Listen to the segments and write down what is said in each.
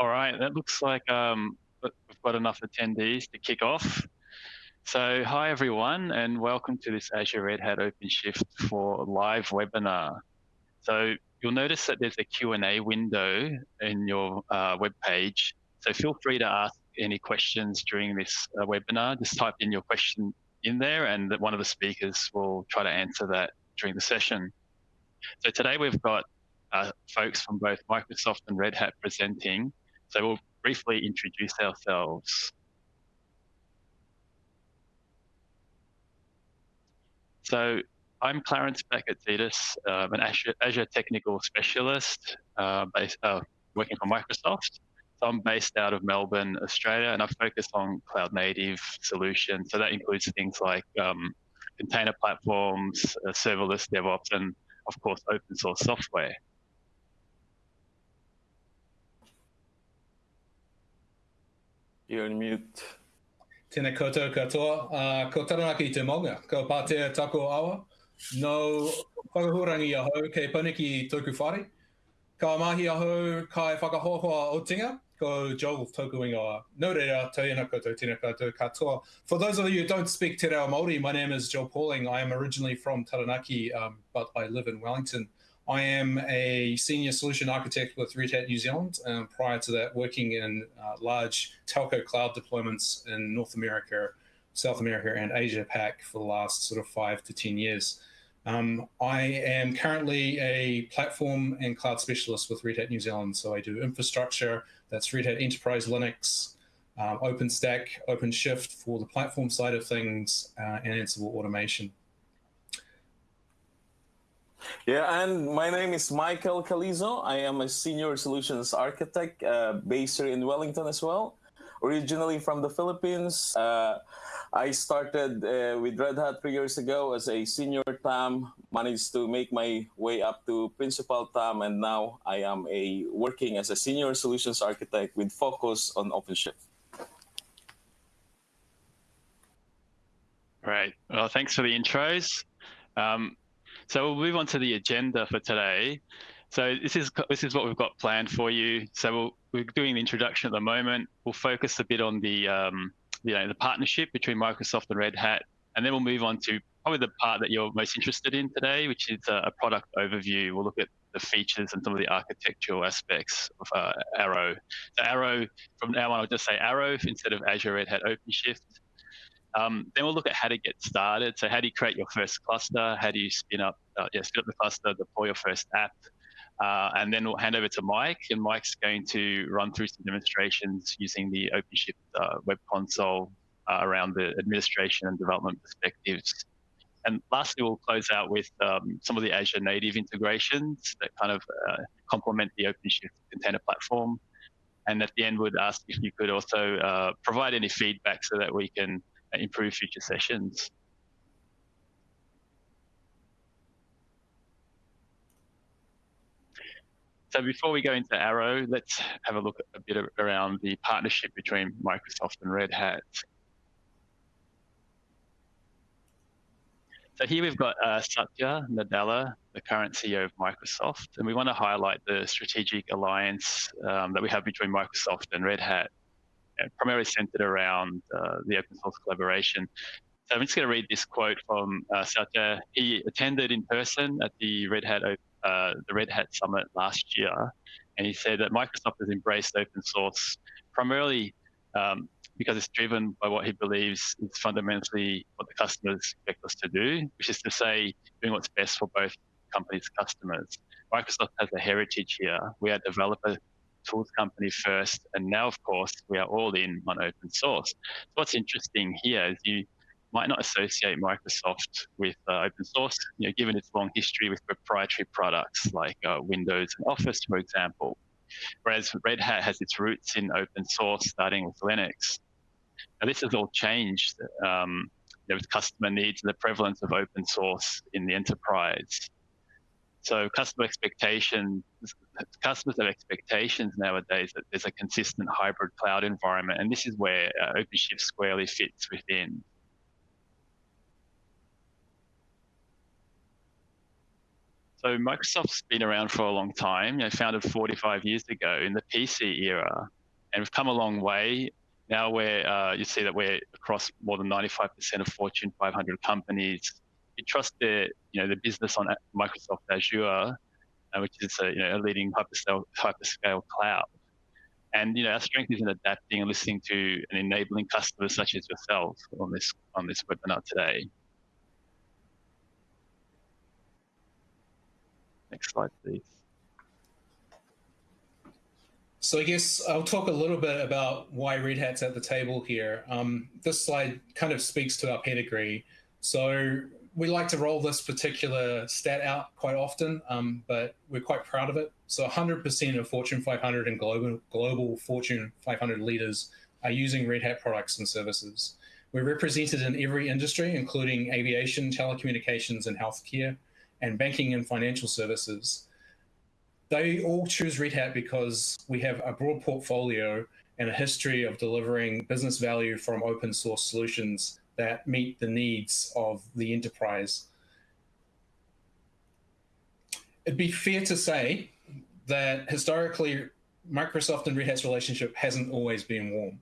All right, that looks like um, we've got enough attendees to kick off. So hi everyone and welcome to this Azure Red Hat OpenShift for live webinar. So you'll notice that there's a Q&A window in your uh, web page. So feel free to ask any questions during this uh, webinar. Just type in your question in there and one of the speakers will try to answer that during the session. So today we've got uh, folks from both Microsoft and Red Hat presenting. So we'll briefly introduce ourselves. So I'm Clarence Bakirtzidis, um, an Azure, Azure, technical specialist uh, based, uh, working for Microsoft. So I'm based out of Melbourne, Australia, and I focus on cloud native solutions. So that includes things like um, container platforms, uh, serverless DevOps, and of course, open source software. You're on mute. Tēnā koutou katoa, uh, ko taranaki te maunga, ko pātea tako awa, no whakahurangi aho kei paniki tōku whare. Ka mahi aho kai whakahohoa o tinga, ko Joel tōku ingoa. No reira, tēnā koutou, tēnā koutou katoa. For those of you who don't speak Te Reo Māori, my name is Joel Pauling. I am originally from Taranaki, um, but I live in Wellington. I am a senior solution architect with Red Hat New Zealand. Um, prior to that, working in uh, large telco cloud deployments in North America, South America, and Asia Pac for the last sort of five to 10 years. Um, I am currently a platform and cloud specialist with Red Hat New Zealand. So I do infrastructure, that's Red Hat Enterprise Linux, um, OpenStack, OpenShift for the platform side of things, uh, and Ansible automation. Yeah, and my name is Michael Calizo. I am a senior solutions architect uh, based here in Wellington as well. Originally from the Philippines, uh, I started uh, with Red Hat three years ago as a senior TAM, managed to make my way up to principal TAM, and now I am a working as a senior solutions architect with focus on OpenShift. Right. Well, thanks for the intros. Um, so we'll move on to the agenda for today. So this is this is what we've got planned for you. So we we are doing the introduction at the moment. We'll focus a bit on the um, you know the partnership between Microsoft and Red Hat, and then we'll move on to probably the part that you're most interested in today, which is a, a product overview. We'll look at the features and some of the architectural aspects of uh, ARO. So ARO, from now on, I'll just say ARO instead of Azure Red Hat OpenShift. Um, then we'll look at how to get started. So how do you create your first cluster? How do you spin up, uh, yeah, spin up the cluster, deploy your first app? Uh, and then we'll hand over to Mike, and Mike's going to run through some demonstrations using the OpenShift uh, web console uh, around the administration and development perspectives. And lastly, we'll close out with um, some of the Azure native integrations that kind of uh, complement the OpenShift container platform. And at the end, we'd ask if you could also uh, provide any feedback so that we can improve future sessions. So before we go into ARO, let's have a look a bit around the partnership between Microsoft and Red Hat. So here we've got uh, Satya Nadella, the current CEO of Microsoft, and we want to highlight the strategic alliance um, that we have between Microsoft and Red Hat primarily centered around uh, the open source collaboration. So I'm just going to read this quote from uh, Satya. He attended in person at the Red Hat uh, the Red Hat Summit last year, and he said that Microsoft has embraced open source primarily um, because it's driven by what he believes is fundamentally what the customers expect us to do, which is to say, doing what's best for both companies' customers. Microsoft has a heritage here. We are developer tools company first, and now, of course, we are all in on open source. So what's interesting here is you might not associate Microsoft with uh, open source, you know, given its long history with proprietary products like uh, Windows and Office, for example. Whereas Red Hat has its roots in open source, starting with Linux. Now, this has all changed um, you know, with customer needs and the prevalence of open source in the enterprise. So customer expectations, customers have expectations nowadays that there's a consistent hybrid cloud environment, and this is where uh, OpenShift squarely fits within. So Microsoft's been around for a long time, you know, founded 45 years ago in the PC era, and we've come a long way. Now where uh, you see that we're across more than 95% of Fortune 500 companies. You trust their, you know, the business on Microsoft Azure, uh, which is a, you know, a leading hyperscale, hyperscale cloud. And you know, our strength is in adapting and listening to and enabling customers such as yourself on this on this webinar today. Next slide, please. So I guess I'll talk a little bit about why Red Hat's at the table here. Um, this slide kind of speaks to our pedigree. So we like to roll this particular stat out quite often, um, but we're quite proud of it. So 100% of Fortune 500 and global, global Fortune 500 leaders are using Red Hat products and services. We're represented in every industry, including aviation, telecommunications, and healthcare, and banking and financial services. They all choose Red Hat because we have a broad portfolio and a history of delivering business value from open source solutions that meet the needs of the enterprise. It'd be fair to say that historically, Microsoft and Red Hat's relationship hasn't always been warm.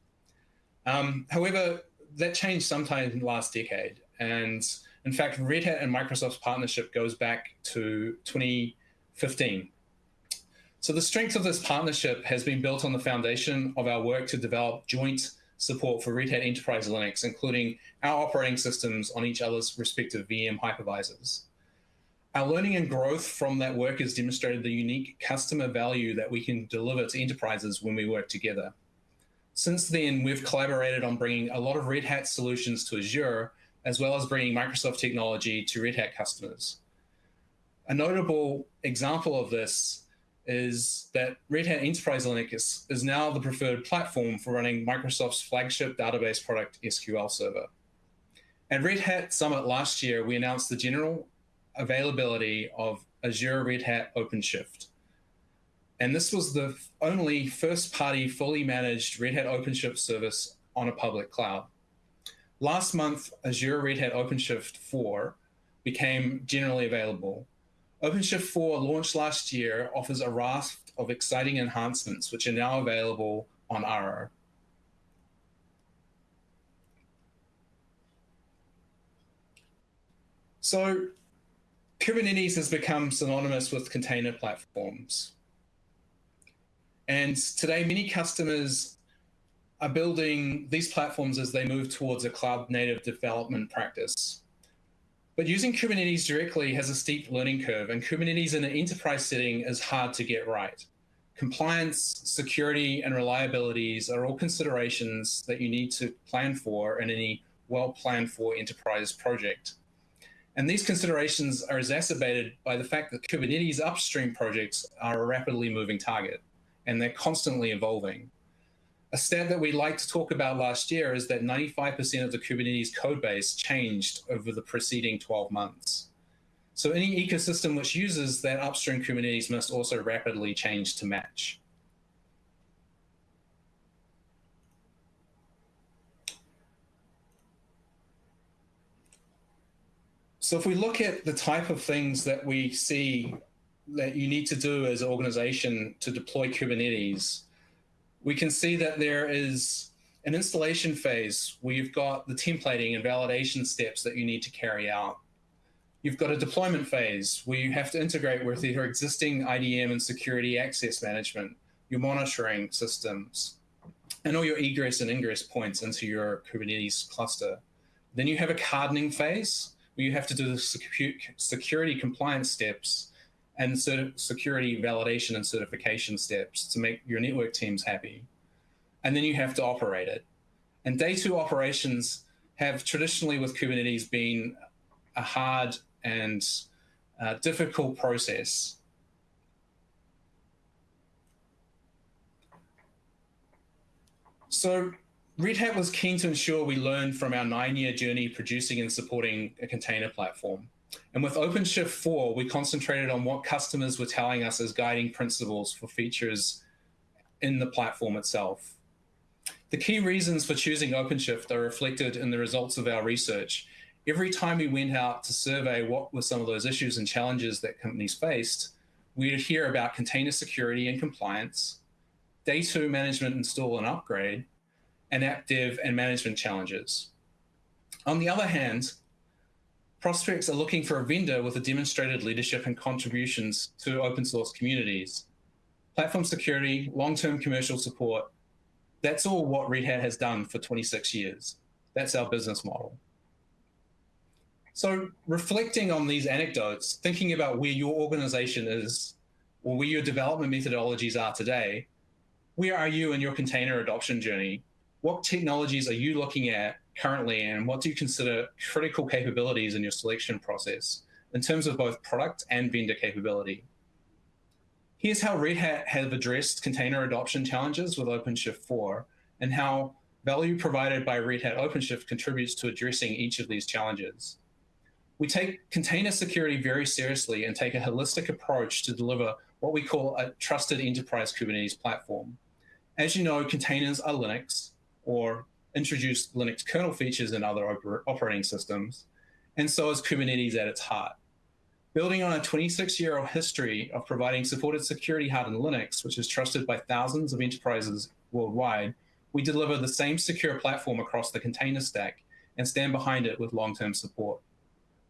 Um, however, that changed sometime in the last decade. And in fact, Red Hat and Microsoft's partnership goes back to 2015. So the strength of this partnership has been built on the foundation of our work to develop joint support for Red Hat Enterprise Linux, including our operating systems on each other's respective VM hypervisors. Our learning and growth from that work has demonstrated the unique customer value that we can deliver to enterprises when we work together. Since then, we've collaborated on bringing a lot of Red Hat solutions to Azure, as well as bringing Microsoft technology to Red Hat customers. A notable example of this is that Red Hat Enterprise Linux is now the preferred platform for running Microsoft's flagship database product, SQL Server. At Red Hat Summit last year, we announced the general availability of Azure Red Hat OpenShift. And this was the only first party fully managed Red Hat OpenShift service on a public cloud. Last month, Azure Red Hat OpenShift 4 became generally available, OpenShift 4 launched last year offers a raft of exciting enhancements, which are now available on ARO. So Kubernetes has become synonymous with container platforms. And today, many customers are building these platforms as they move towards a cloud native development practice. But using Kubernetes directly has a steep learning curve, and Kubernetes in an enterprise setting is hard to get right. Compliance, security, and reliabilities are all considerations that you need to plan for in any well planned for enterprise project. And these considerations are exacerbated by the fact that Kubernetes upstream projects are a rapidly moving target and they're constantly evolving. A stat that we like to talk about last year is that 95% of the Kubernetes code base changed over the preceding 12 months. So any ecosystem which uses that upstream Kubernetes must also rapidly change to match. So if we look at the type of things that we see that you need to do as an organization to deploy Kubernetes, we can see that there is an installation phase where you've got the templating and validation steps that you need to carry out. You've got a deployment phase where you have to integrate with your existing IDM and security access management, your monitoring systems, and all your egress and ingress points into your Kubernetes cluster. Then you have a hardening phase where you have to do the security compliance steps and security validation and certification steps to make your network teams happy. And then you have to operate it. And day two operations have traditionally with Kubernetes been a hard and uh, difficult process. So Red Hat was keen to ensure we learned from our nine-year journey producing and supporting a container platform. And with OpenShift 4, we concentrated on what customers were telling us as guiding principles for features in the platform itself. The key reasons for choosing OpenShift are reflected in the results of our research. every time we went out to survey what were some of those issues and challenges that companies faced, we'd hear about container security and compliance, day two management install and upgrade, and app dev and management challenges. On the other hand, prospects are looking for a vendor with a demonstrated leadership and contributions to open source communities. Platform security, long-term commercial support, that's all what Red Hat has done for 26 years. That's our business model. So reflecting on these anecdotes, thinking about where your organization is or where your development methodologies are today, where are you in your container adoption journey? What technologies are you looking at currently and what do you consider critical capabilities in your selection process in terms of both product and vendor capability? Here's how Red Hat have addressed container adoption challenges with OpenShift 4 and how value provided by Red Hat OpenShift contributes to addressing each of these challenges. We take container security very seriously and take a holistic approach to deliver what we call a trusted enterprise Kubernetes platform. As you know, containers are Linux or introduced Linux kernel features in other oper operating systems, and so is Kubernetes at its heart. Building on a 26-year old history of providing supported security hard in Linux, which is trusted by thousands of enterprises worldwide, we deliver the same secure platform across the container stack and stand behind it with long-term support.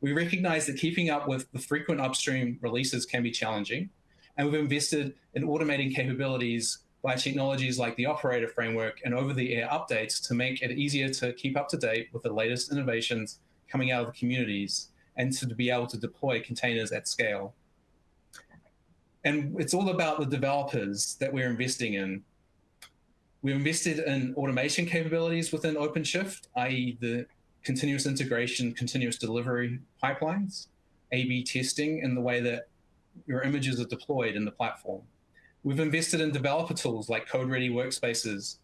We recognize that keeping up with the frequent upstream releases can be challenging, and we've invested in automating capabilities by technologies like the operator framework and over-the-air updates to make it easier to keep up to date with the latest innovations coming out of the communities and to be able to deploy containers at scale. And it's all about the developers that we're investing in. We've invested in automation capabilities within OpenShift, i.e. the continuous integration, continuous delivery pipelines, A-B testing and the way that your images are deployed in the platform. We've invested in developer tools like code-ready workspaces,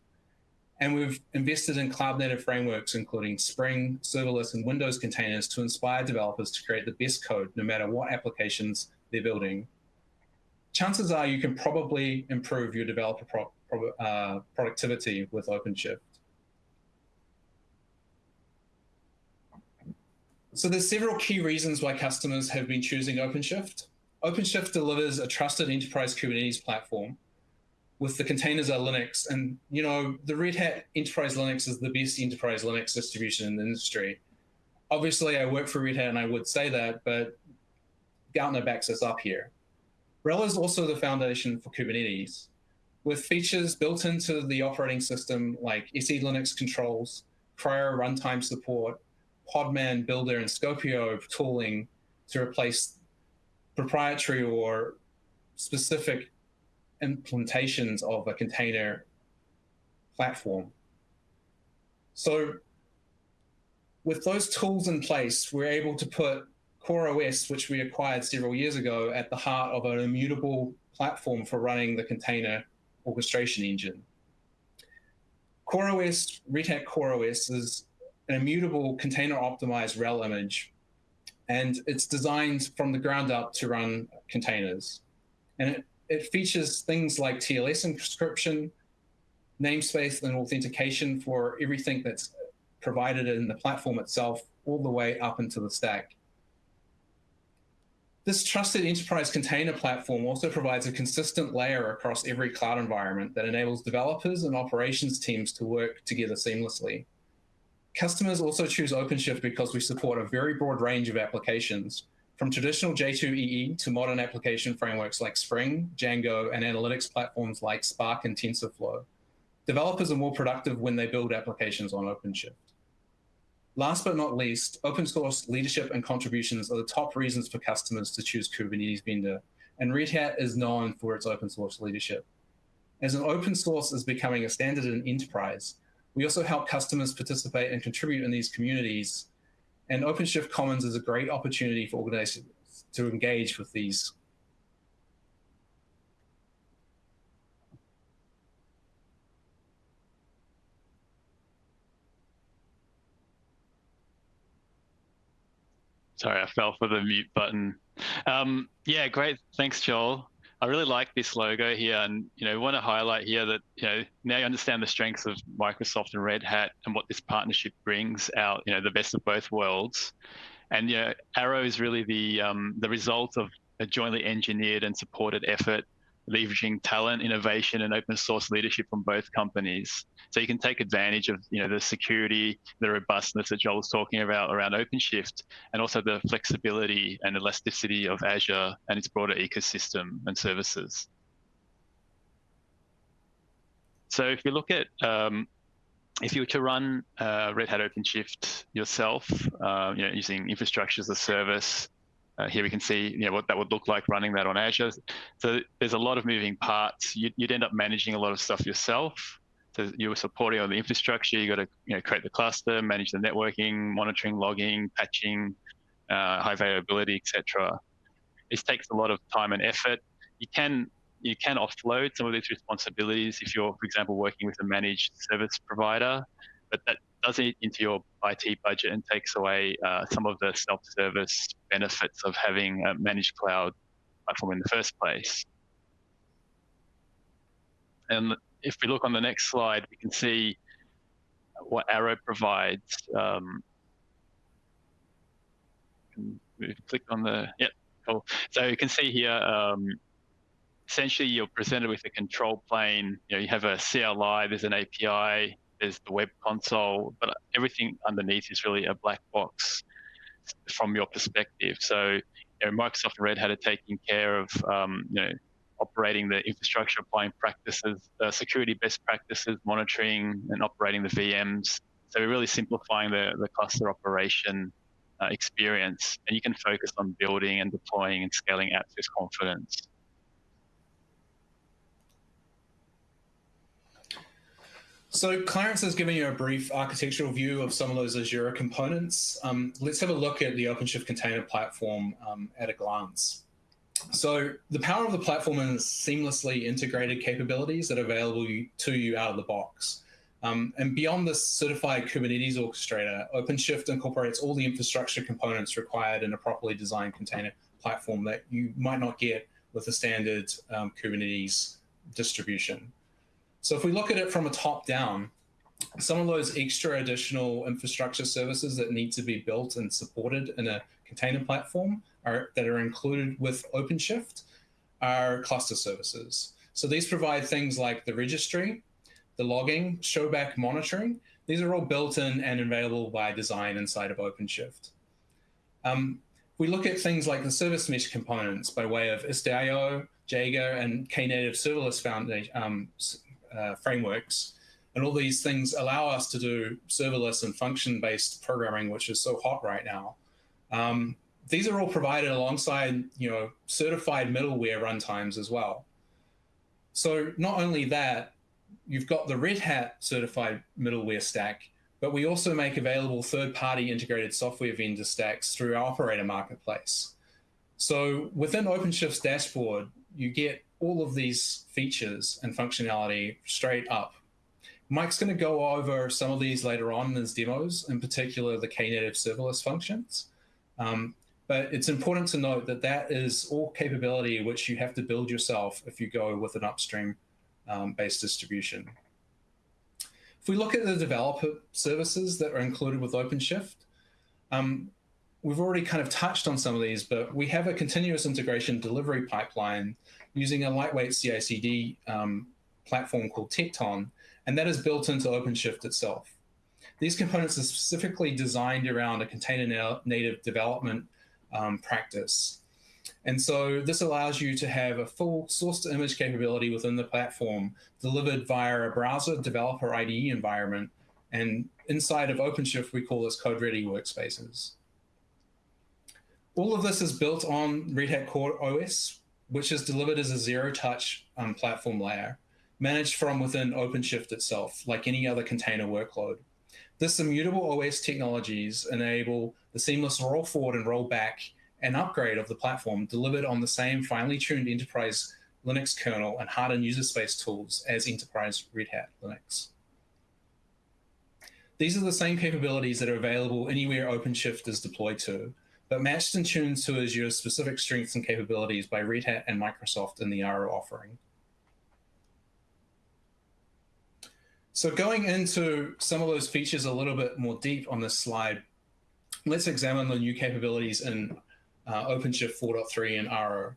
and we've invested in cloud-native frameworks, including Spring, serverless, and Windows containers to inspire developers to create the best code, no matter what applications they're building. Chances are you can probably improve your developer pro pro uh, productivity with OpenShift. So there's several key reasons why customers have been choosing OpenShift. OpenShift delivers a trusted enterprise Kubernetes platform with the containers are Linux. And, you know, the Red Hat Enterprise Linux is the best enterprise Linux distribution in the industry. Obviously, I work for Red Hat and I would say that, but Gartner backs us up here. RHEL is also the foundation for Kubernetes with features built into the operating system like SELinux controls, CRI-O runtime support, Podman Buildah and Skopeo tooling to replace proprietary or specific implementations of a container platform. So with those tools in place, we're able to put CoreOS, which we acquired several years ago, at the heart of an immutable platform for running the container orchestration engine. CoreOS, Red Hat CoreOS is an immutable container optimized RHEL image. And it's designed from the ground up to run containers. And it, it features things like TLS encryption, namespace and authentication for everything that's provided in the platform itself, all the way up into the stack. This trusted enterprise container platform also provides a consistent layer across every cloud environment that enables developers and operations teams to work together seamlessly. Customers also choose OpenShift because we support a very broad range of applications, from traditional J2EE to modern application frameworks like Spring, Django, and analytics platforms like Spark and TensorFlow. Developers are more productive when they build applications on OpenShift. Last but not least, open source leadership and contributions are the top reasons for customers to choose Kubernetes vendor, and Red Hat is known for its open source leadership. As an open source is becoming a standard in enterprise, we also help customers participate and contribute in these communities. And OpenShift Commons is a great opportunity for organizations to engage with these. Sorry, I fell for the mute button. Um, yeah, great. Thanks, Joel. I really like this logo here, and you know, want to highlight here that you know now you understand the strengths of Microsoft and Red Hat and what this partnership brings out. You know, the best of both worlds, and you know, ARO is really the um, the result of a jointly engineered and supported effort leveraging talent, innovation, and open source leadership from both companies. So you can take advantage of you know the security, the robustness that Joel was talking about around OpenShift, and also the flexibility and elasticity of Azure and its broader ecosystem and services. So if you look at um, if you were to run uh, Red Hat OpenShift yourself, uh, you know, using infrastructure as a service, uh, here we can see you know, what that would look like running that on Azure. So there's a lot of moving parts. You'd, you'd end up managing a lot of stuff yourself. So you were supporting on the infrastructure. You got to you know, create the cluster, manage the networking, monitoring, logging, patching, uh, high availability, etc. This takes a lot of time and effort. You can you can offload some of these responsibilities if you're, for example, working with a managed service provider, but that does eat into your IT budget and takes away uh, some of the self-service benefits of having a managed cloud platform in the first place. And if we look on the next slide, we can see what ARO provides. Um, click on the, yep, cool. So you can see here, um, essentially you're presented with a control plane. You know, you have a CLI, there's an API, there's the web console, but everything underneath is really a black box from your perspective. So you know, Microsoft and Red Hat are taking care of um, you know operating the infrastructure, applying practices, uh, security best practices, monitoring and operating the VMs. So we're really simplifying the, the cluster operation uh, experience, and you can focus on building and deploying and scaling apps with confidence. So Clarence has given you a brief architectural view of some of those Azure components. Um, let's have a look at the OpenShift container platform um, at a glance. So the power of the platform is seamlessly integrated capabilities that are available to you out of the box. Um, and beyond this certified Kubernetes orchestrator, OpenShift incorporates all the infrastructure components required in a properly designed container platform that you might not get with a standard um, Kubernetes distribution. So if we look at it from a top down, some of those extra additional infrastructure services that need to be built and supported in a container platform are, that are included with OpenShift are cluster services. So these provide things like the registry, the logging, showback monitoring. These are all built in and available by design inside of OpenShift. Um, we look at things like the service mesh components by way of Istio, Jaeger, and Knative serverless foundation, um, uh, frameworks. And all these things allow us to do serverless and function-based programming, which is so hot right now. Um, these are all provided alongside, you know, certified middleware runtimes as well. So not only that, you've got the Red Hat certified middleware stack, but we also make available third-party integrated software vendor stacks through our operator marketplace. So within OpenShift's dashboard, you get all of these features and functionality straight up. Mike's going to go over some of these later on in his demos, in particular the Knative serverless functions. Um, but it's important to note that that is all capability which you have to build yourself if you go with an upstream um, based distribution. If we look at the developer services that are included with OpenShift, um, we've already kind of touched on some of these, but we have a continuous integration delivery pipeline using a lightweight CI/CD um, platform called Tekton, and that is built into OpenShift itself. These components are specifically designed around a container native development um, practice. And so this allows you to have a full source to image capability within the platform delivered via a browser developer IDE environment. And inside of OpenShift, we call this code ready workspaces. All of this is built on Red Hat Core OS, which is delivered as a zero-touch um, platform layer, managed from within OpenShift itself, like any other container workload. This immutable OS technologies enable the seamless roll forward and roll back and upgrade of the platform delivered on the same finely tuned enterprise Linux kernel and hardened user space tools as enterprise Red Hat Linux. These are the same capabilities that are available anywhere OpenShift is deployed to, matched and tuned to Azure's specific strengths and capabilities by Red Hat and Microsoft in the ARO offering. So going into some of those features a little bit more deep on this slide, let's examine the new capabilities in uh, OpenShift 4.3 and ARO.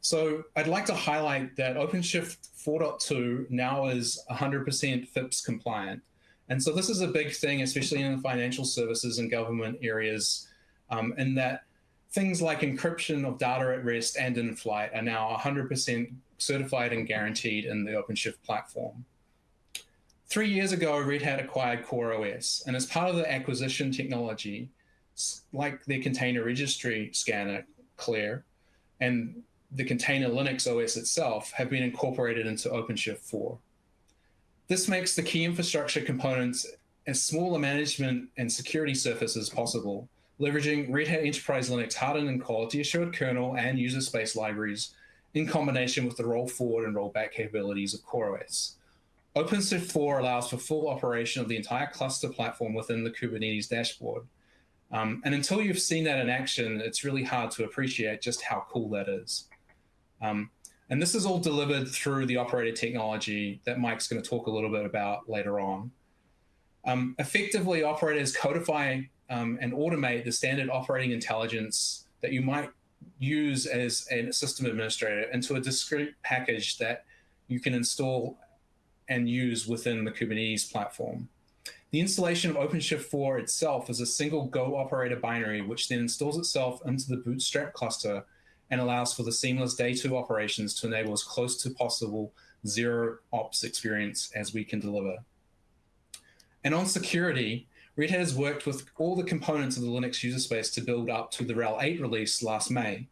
So I'd like to highlight that OpenShift 4.2 now is 100% FIPS compliant. And so this is a big thing, especially in the financial services and government areas, um, in that things like encryption of data at rest and in flight are now 100% certified and guaranteed in the OpenShift platform. Three years ago, Red Hat acquired CoreOS, and as part of the acquisition technology, like their container registry scanner, Clair, and the container Linux OS itself have been incorporated into OpenShift 4. This makes the key infrastructure components as small a management and security surface as possible, leveraging Red Hat Enterprise Linux hardened and quality assured kernel and user space libraries in combination with the roll forward and roll back capabilities of CoreOS. OpenShift 4 allows for full operation of the entire cluster platform within the Kubernetes dashboard. Um, and until you've seen that in action, it's really hard to appreciate just how cool that is. Um, and this is all delivered through the operator technology that Mike's going to talk a little bit about later on. Um, effectively, operators codify um, and automate the standard operating intelligence that you might use as a system administrator into a discrete package that you can install and use within the Kubernetes platform. The installation of OpenShift 4 itself is a single Go operator binary, which then installs itself into the Bootstrap cluster and allows for the seamless day two operations to enable as close to possible zero ops experience as we can deliver. And on security, Red Hat has worked with all the components of the Linux user space to build up to the RHEL 8 release last May.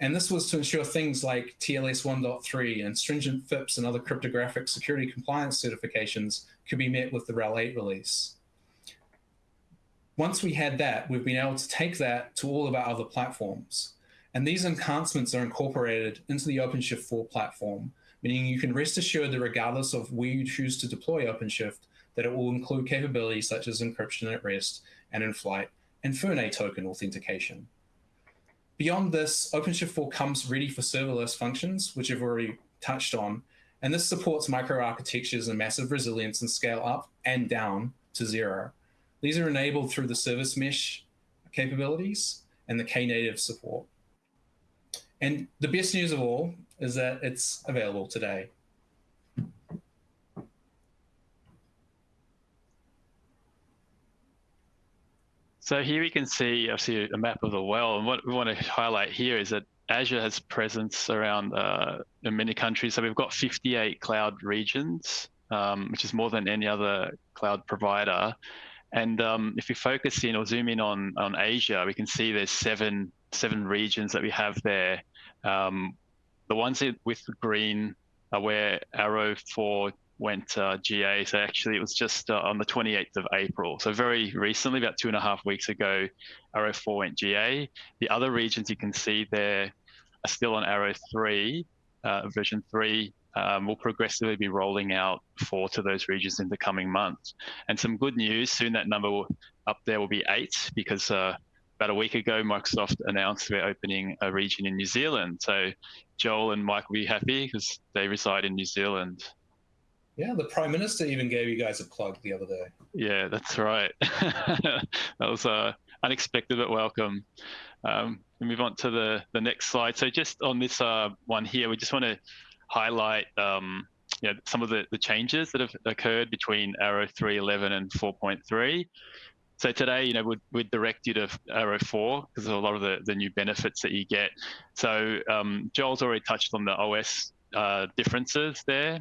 And this was to ensure things like TLS 1.3 and stringent FIPS and other cryptographic security compliance certifications could be met with the RHEL 8 release. Once we had that, we've been able to take that to all of our other platforms. And these enhancements are incorporated into the OpenShift 4 platform, meaning you can rest assured that regardless of where you choose to deploy OpenShift, that it will include capabilities such as encryption at rest and in flight and FIRNA token authentication. Beyond this, OpenShift 4 comes ready for serverless functions, which I've already touched on, and this supports microarchitectures and massive resilience and scale up and down to zero. These are enabled through the service mesh capabilities and the Knative support. And the best news of all is that it's available today. So here we can see obviously a map of the world. And what we want to highlight here is that Azure has presence around uh, in many countries. So we've got 58 cloud regions, um, which is more than any other cloud provider. And um, if we focus in or zoom in on, on Asia, we can see there's seven seven regions that we have there. Um, the ones with green are where ARO 4 went uh, GA. So actually, it was just uh, on the 28th of April. So very recently, about two and a half weeks ago, ARO 4 went GA. The other regions you can see there are still on ARO 3, uh, version 3. Um, we'll progressively be rolling out four to those regions in the coming months. And some good news, soon that number will, up there will be eight because uh, about a week ago, Microsoft announced we're opening a region in New Zealand. So Joel and Mike will be happy because they reside in New Zealand. Yeah, the Prime Minister even gave you guys a plug the other day. Yeah, that's right. that was uh, unexpected but welcome. Um, we move on to the, the next slide. So just on this uh, one here, we just want to highlight um, you know, some of the, the changes that have occurred between ARO 3.11 and 4.3. So today, you know, we'd, we'd direct you to ARO 4 because of a lot of the, the new benefits that you get. So um, Joel's already touched on the OS uh, differences there.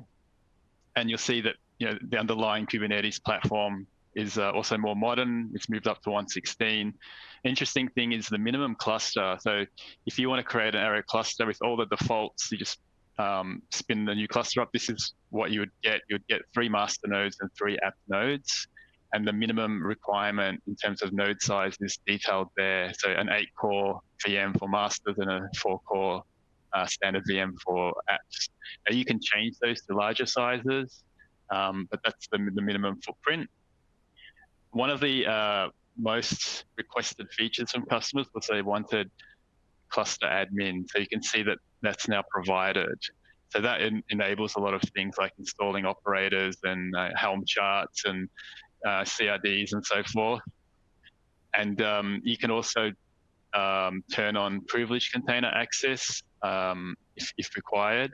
And you'll see that, you know, the underlying Kubernetes platform is uh, also more modern. It's moved up to 116. Interesting thing is the minimum cluster. So if you want to create an ARO cluster with all the defaults, you just um, spin the new cluster up. This is what you would get. You would get three master nodes and three app nodes and the minimum requirement in terms of node size is detailed there. So an eight core VM for masters and a four core uh, standard VM for apps. Now you can change those to larger sizes, um, but that's the, the minimum footprint. One of the uh, most requested features from customers was they wanted cluster admin. So you can see that that's now provided. So that en enables a lot of things like installing operators and uh, Helm charts and uh, CRDs and so forth. And um, you can also um, turn on privileged container access um, if, if, required.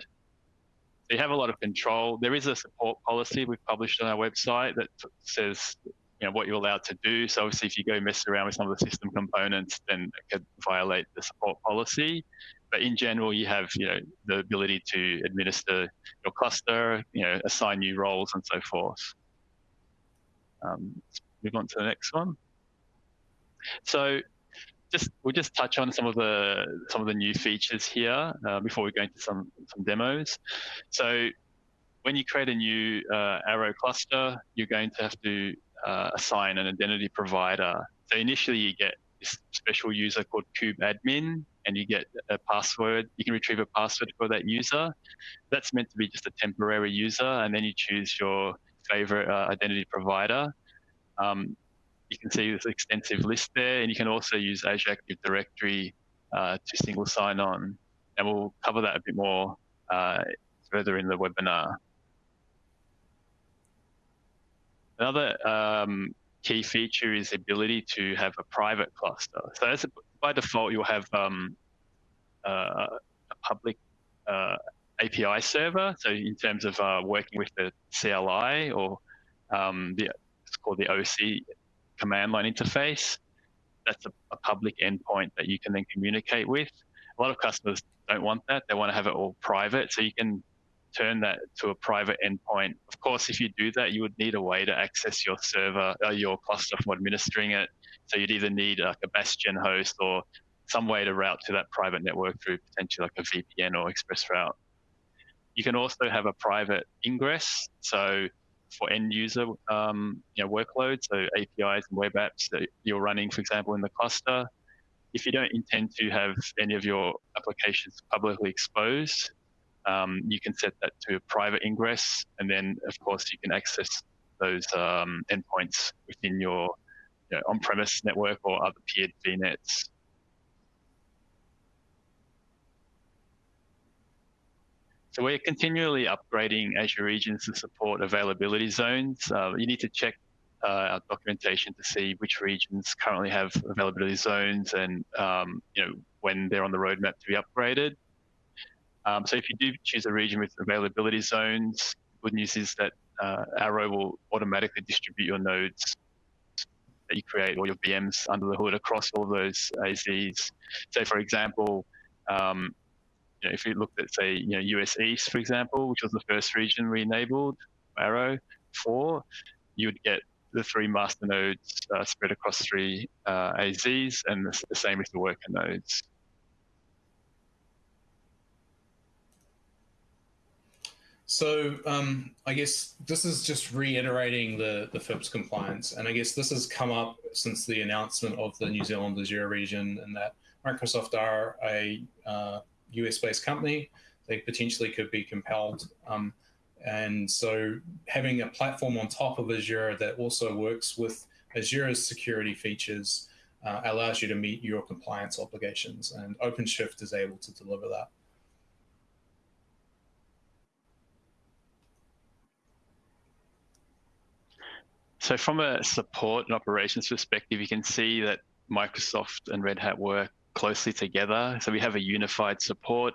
You have a lot of control. There is a support policy we've published on our website that says you know, what you're allowed to do. So obviously, if you go mess around with some of the system components, then it could violate the support policy. But in general, you have you know the ability to administer your cluster, you know, assign new roles and so forth. Um, move on to the next one. So just we'll just touch on some of the some of the new features here uh, before we go into some some demos. So when you create a new uh, ARO cluster, you're going to have to uh, assign an identity provider. So initially you get this special user called kubeadmin, and you get a password. You can retrieve a password for that user. That's meant to be just a temporary user, and then you choose your favorite uh, identity provider. Um, you can see this extensive list there, and you can also use Azure Active Directory uh, to single sign on. And we'll cover that a bit more uh, further in the webinar. Another um, key feature is the ability to have a private cluster. So a, by default, you'll have um, uh, a public uh, API server. So in terms of uh, working with the CLI or um, the, it's called the OC command line interface. That's a, a, public endpoint that you can then communicate with. A lot of customers don't want that. They want to have it all private. So you can turn that to a private endpoint. Of course, if you do that, you would need a way to access your server, uh, your cluster from administering it. So you'd either need like a Bastion host or some way to route to that private network through potentially like a VPN or ExpressRoute. You can also have a private ingress. So for end user um, you know, workloads, so APIs and web apps that you're running, for example, in the cluster. If you don't intend to have any of your applications publicly exposed, um, you can set that to a private ingress, and then of course you can access those um, endpoints within your you know, on-premise network or other peered VNets. So we're continually upgrading Azure regions to support availability zones. Uh, you need to check uh, our documentation to see which regions currently have availability zones and um, you know when they're on the roadmap to be upgraded. Um, so if you do choose a region with availability zones, good news is that uh, ARO will automatically distribute your nodes that you create or your VMs under the hood across all those AZs. So for example, um, you know, if you looked at say, you know, US East, for example, which was the first region we enabled ARO for, you would get the three master nodes uh, spread across three uh, AZs, and the, the same with the worker nodes. So um, I guess this is just reiterating the, the FIPS compliance. And I guess this has come up since the announcement of the New Zealand Azure region and that Microsoft are a uh, US-based company, they potentially could be compelled. Um, and so having a platform on top of Azure that also works with Azure's security features uh, allows you to meet your compliance obligations. And OpenShift is able to deliver that. So from a support and operations perspective, you can see that Microsoft and Red Hat work closely together. So we have a unified support.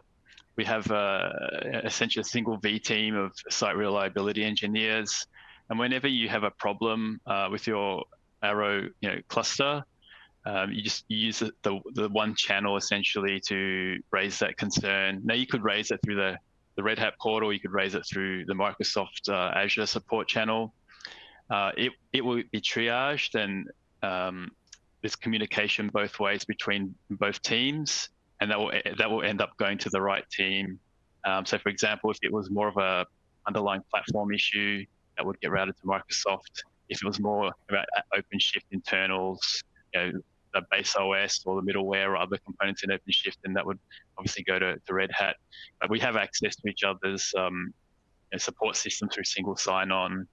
We have a, essentially a single V team of site reliability engineers. And whenever you have a problem uh, with your ARO you know, cluster, um, you just use the, the one channel essentially to raise that concern. Now you could raise it through the, the Red Hat portal, you could raise it through the Microsoft uh, Azure support channel. Uh, it, it will be triaged and um, there's communication both ways between both teams, and that will that will end up going to the right team. Um, so, for example, if it was more of a underlying platform issue, that would get routed to Microsoft. If it was more about OpenShift internals, you know, the base OS or the middleware or other components in OpenShift, then that would obviously go to, to Red Hat. But we have access to each other's um, you know, support systems through single sign-on.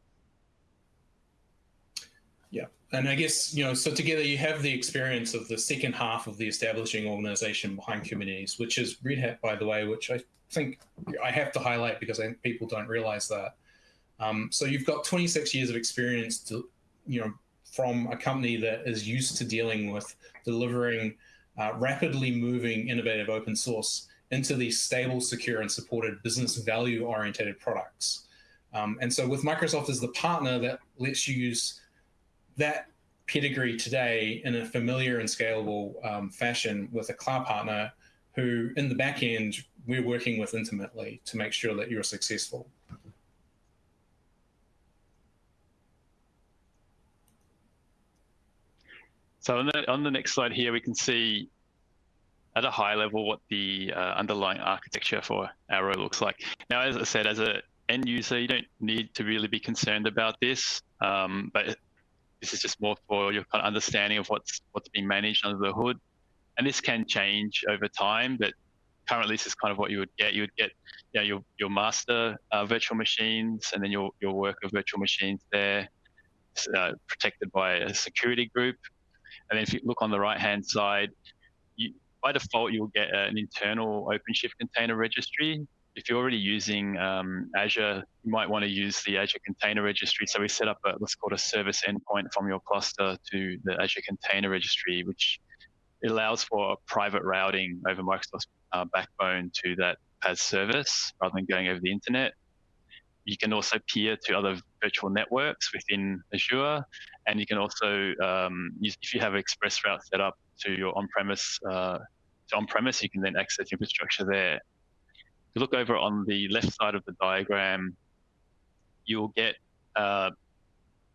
And I guess, you know, so together you have the experience of the second half of the establishing organization behind Kubernetes, which is Red Hat, by the way, which I think I have to highlight because I think people don't realize that. Um, so you've got 26 years of experience to, you know, from a company that is used to dealing with delivering uh, rapidly moving innovative open source into these stable, secure, and supported business value oriented products. Um, and so with Microsoft as the partner that lets you use that pedigree today in a familiar and scalable um, fashion with a cloud partner who in the back end we're working with intimately to make sure that you're successful. So on the, on the next slide here, we can see at a high level what the uh, underlying architecture for ARO looks like. Now, as I said, as an end user, you don't need to really be concerned about this, um, but this is just more for your kind of understanding of what's what's being managed under the hood. And this can change over time, but currently this is kind of what you would get. You would get you know, your, your master uh, virtual machines and then your, your worker virtual machines there, uh, protected by a security group. And then if you look on the right-hand side, you, by default, you'll get an internal OpenShift container registry if you're already using um, Azure, you might want to use the Azure Container Registry. So we set up a, what's called a service endpoint from your cluster to the Azure Container Registry, which allows for private routing over Microsoft's uh, backbone to that PaaS service rather than going over the internet. You can also peer to other virtual networks within Azure, and you can also, um, use, if you have ExpressRoute set up to your on-premise, uh, on-premise, you can then access infrastructure there you look over on the left side of the diagram, you'll get uh,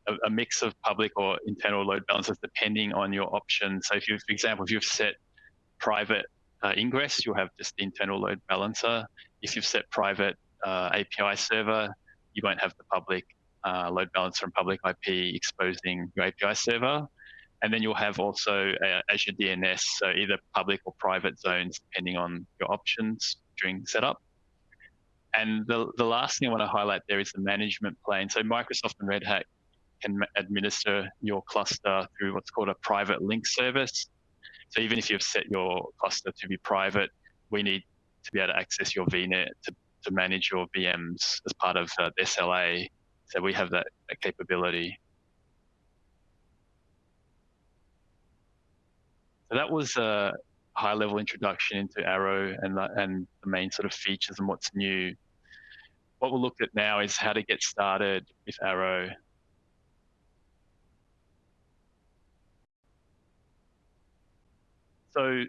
a, a, mix of public or internal load balancers depending on your options. So if you, for example, if you've set private uh, ingress, you'll have just the internal load balancer. If you've set private uh, API server, you won't have the public uh, load balancer and public IP exposing your API server. And then you'll have also uh, Azure DNS, so either public or private zones, depending on your options during setup. And the, the last thing I want to highlight there is the management plane. So Microsoft and Red Hat can administer your cluster through what's called a private link service. So even if you've set your cluster to be private, we need to be able to access your VNet to, to manage your VMs as part of uh, SLA. So we have that, that capability. So that was uh, high level introduction into ARO and the, and the main sort of features and what's new. What we'll look at now is how to get started with ARO. So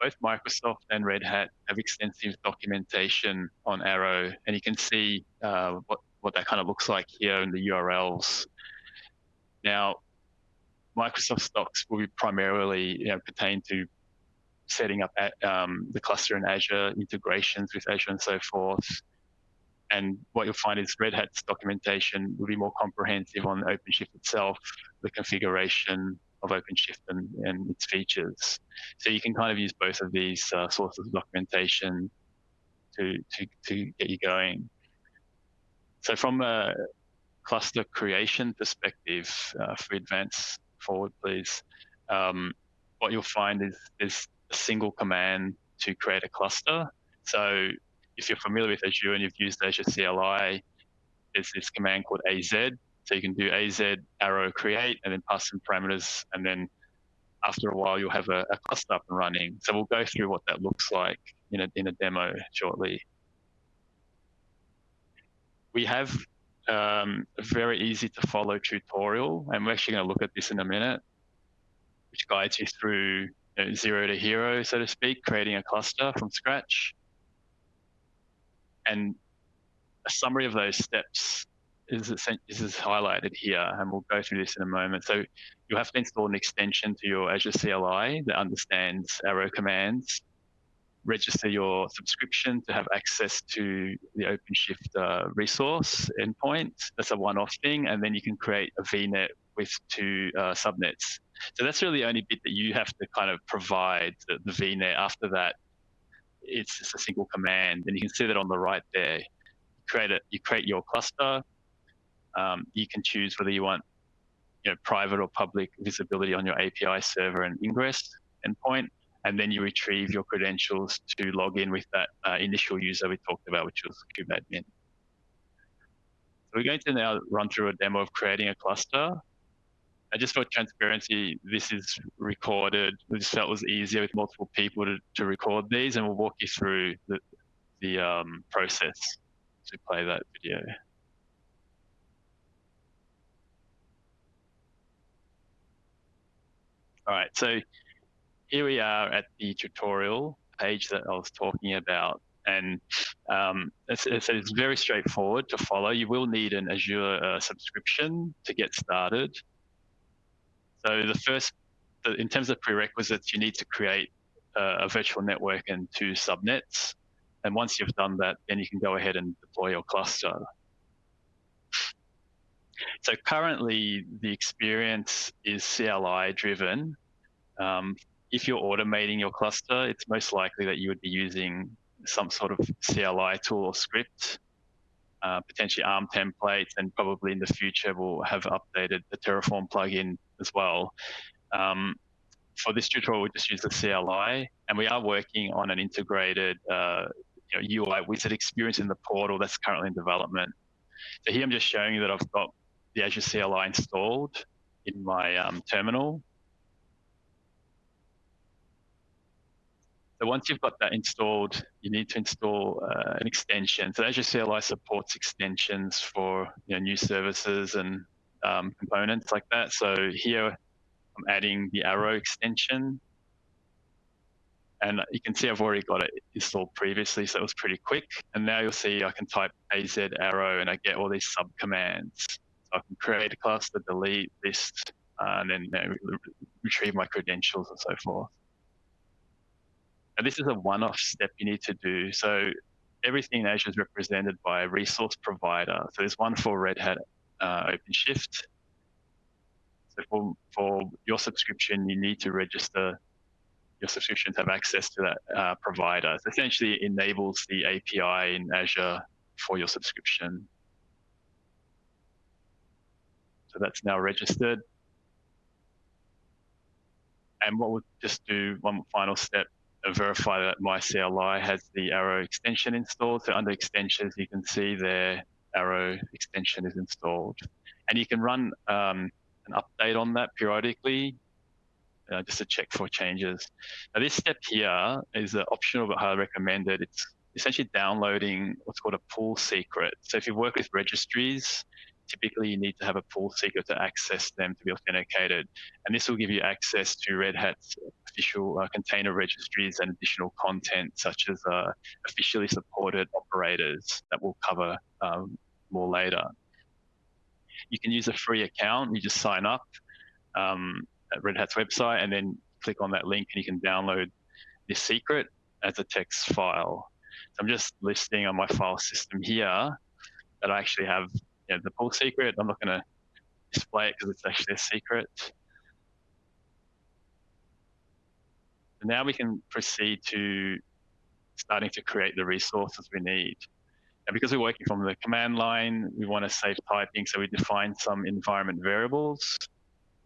both Microsoft and Red Hat have extensive documentation on ARO, and you can see uh, what, what that kind of looks like here in the URLs. Now, Microsoft docs will be primarily you know, pertain to setting up um, the cluster in Azure, integrations with Azure and so forth. And what you'll find is Red Hat's documentation will be more comprehensive on OpenShift itself, the configuration of OpenShift and, and its features. So you can kind of use both of these uh, sources of documentation to, to, to get you going. So from a cluster creation perspective, uh, for advance forward, please, um, what you'll find is, is a single command to create a cluster. So if you're familiar with Azure and you've used Azure CLI, there's this command called AZ. So you can do AZ aro create and then pass some parameters. And then after a while, you'll have a, a cluster up and running. So we'll go through what that looks like in a, in a demo shortly. We have um, a very easy to follow tutorial, and we're actually going to look at this in a minute, which guides you through you know, zero to hero, so to speak, creating a cluster from scratch. And a summary of those steps is, is highlighted here, and we'll go through this in a moment. So you'll have to install an extension to your Azure CLI that understands ARO commands, register your subscription to have access to the OpenShift uh, resource endpoint. That's a one-off thing, and then you can create a VNet with two uh, subnets. So that's really the only bit that you have to kind of provide the, the VNet. After that, it's just a single command, and you can see that on the right there. You create it. You create your cluster. Um, you can choose whether you want you know, private or public visibility on your API server and ingress endpoint, and then you retrieve your credentials to log in with that uh, initial user we talked about, which was kubeadmin. So we're going to now run through a demo of creating a cluster. And just for transparency, this is recorded. We just felt it was easier with multiple people to, to record these, and we'll walk you through the, the um, process to play that video. All right, so here we are at the tutorial page that I was talking about. And um, it's, it's, it's, very straightforward to follow. You will need an Azure uh, subscription to get started. So the first, in terms of prerequisites, you need to create a virtual network and two subnets. And once you've done that, then you can go ahead and deploy your cluster. So currently, the experience is CLI driven. Um, if you're automating your cluster, it's most likely that you would be using some sort of CLI tool or script, uh, potentially ARM templates, and probably in the future we'll have updated the Terraform plugin as well. Um, for this tutorial, we just use the CLI, and we are working on an integrated uh, you know, UI wizard experience in the portal that's currently in development. So here I'm just showing you that I've got the Azure CLI installed in my um, terminal. So once you've got that installed, you need to install uh, an extension. So Azure CLI supports extensions for you know, new services and um, components like that. So here I'm adding the ARO extension. And you can see I've already got it installed previously, so it was pretty quick. And now you'll see I can type AZ aro and I get all these sub commands. So I can create a cluster, delete, list, uh, and then you know, retrieve my credentials and so forth. And this is a one-off step you need to do. So everything in Azure is represented by a resource provider. So there's one for Red Hat uh, OpenShift. So for, for your subscription, you need to register your subscription to have access to that uh, provider. So essentially enables the API in Azure for your subscription. So that's now registered. And what we'll just do one final step verify that my CLI has the ARO extension installed. So under extensions, you can see there ARO extension is installed. And you can run um, an update on that periodically uh, just to check for changes. Now this step here is uh, optional but highly recommended. It's essentially downloading what's called a pull secret. So if you work with registries, typically you need to have a pull secret to access them to be authenticated. And this will give you access to Red Hat's official uh, container registries and additional content such as uh, officially supported operators that we'll cover um, more later. You can use a free account. You just sign up um, at Red Hat's website and then click on that link and you can download this secret as a text file. So I'm just listing on my file system here that I actually have you know, the pull secret. I'm not going to display it because it's actually a secret. And now we can proceed to starting to create the resources we need. And because we're working from the command line, we want to save typing, so we define some environment variables.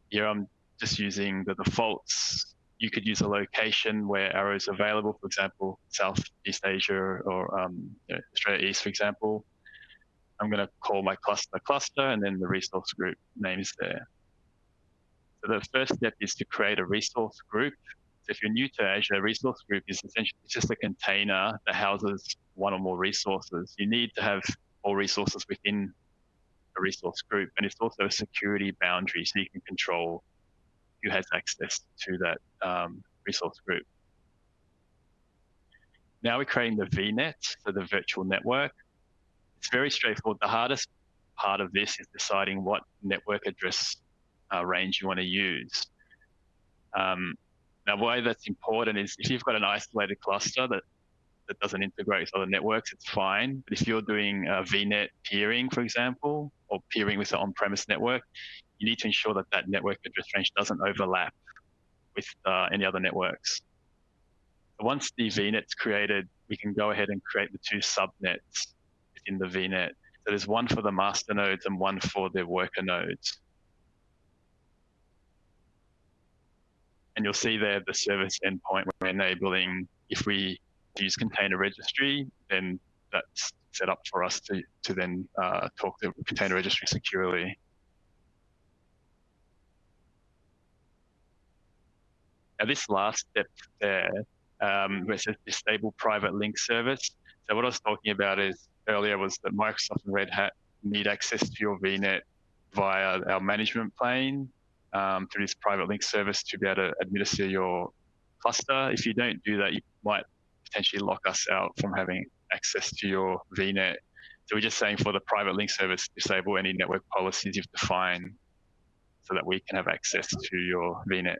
Here I'm just using the defaults. You could use a location where ARO is available, for example, Southeast Asia or um, you know, Australia East, for example. I'm going to call my cluster cluster, and then the resource group name is there. So the first step is to create a resource group. If you're new to Azure, resource group is essentially just a container that houses one or more resources. You need to have all resources within a resource group, and it's also a security boundary, so you can control who has access to that um, resource group. Now we're creating the VNet, so the virtual network it's very straightforward. The hardest part of this is deciding what network address uh, range you want to use. Um, now, why that's important is if you've got an isolated cluster that, that doesn't integrate with other networks, it's fine. But if you're doing uh, VNet peering, for example, or peering with an on-premise network, you need to ensure that that network address range doesn't overlap with uh, any other networks. once the VNet's created, we can go ahead and create the two subnets within the VNet. So there's one for the master nodes and one for the worker nodes. And you'll see there the service endpoint we're enabling. If we use container registry, then that's set up for us to, to then uh, talk to container registry securely. Now this last step there, um, where it disable private link service. So what I was talking about is earlier was that Microsoft and Red Hat need access to your VNet via our management plane um, through this private link service to be able to administer your cluster. If you don't do that, you might potentially lock us out from having access to your VNet. So we're just saying for the private link service, disable any network policies you've defined so that we can have access to your VNet.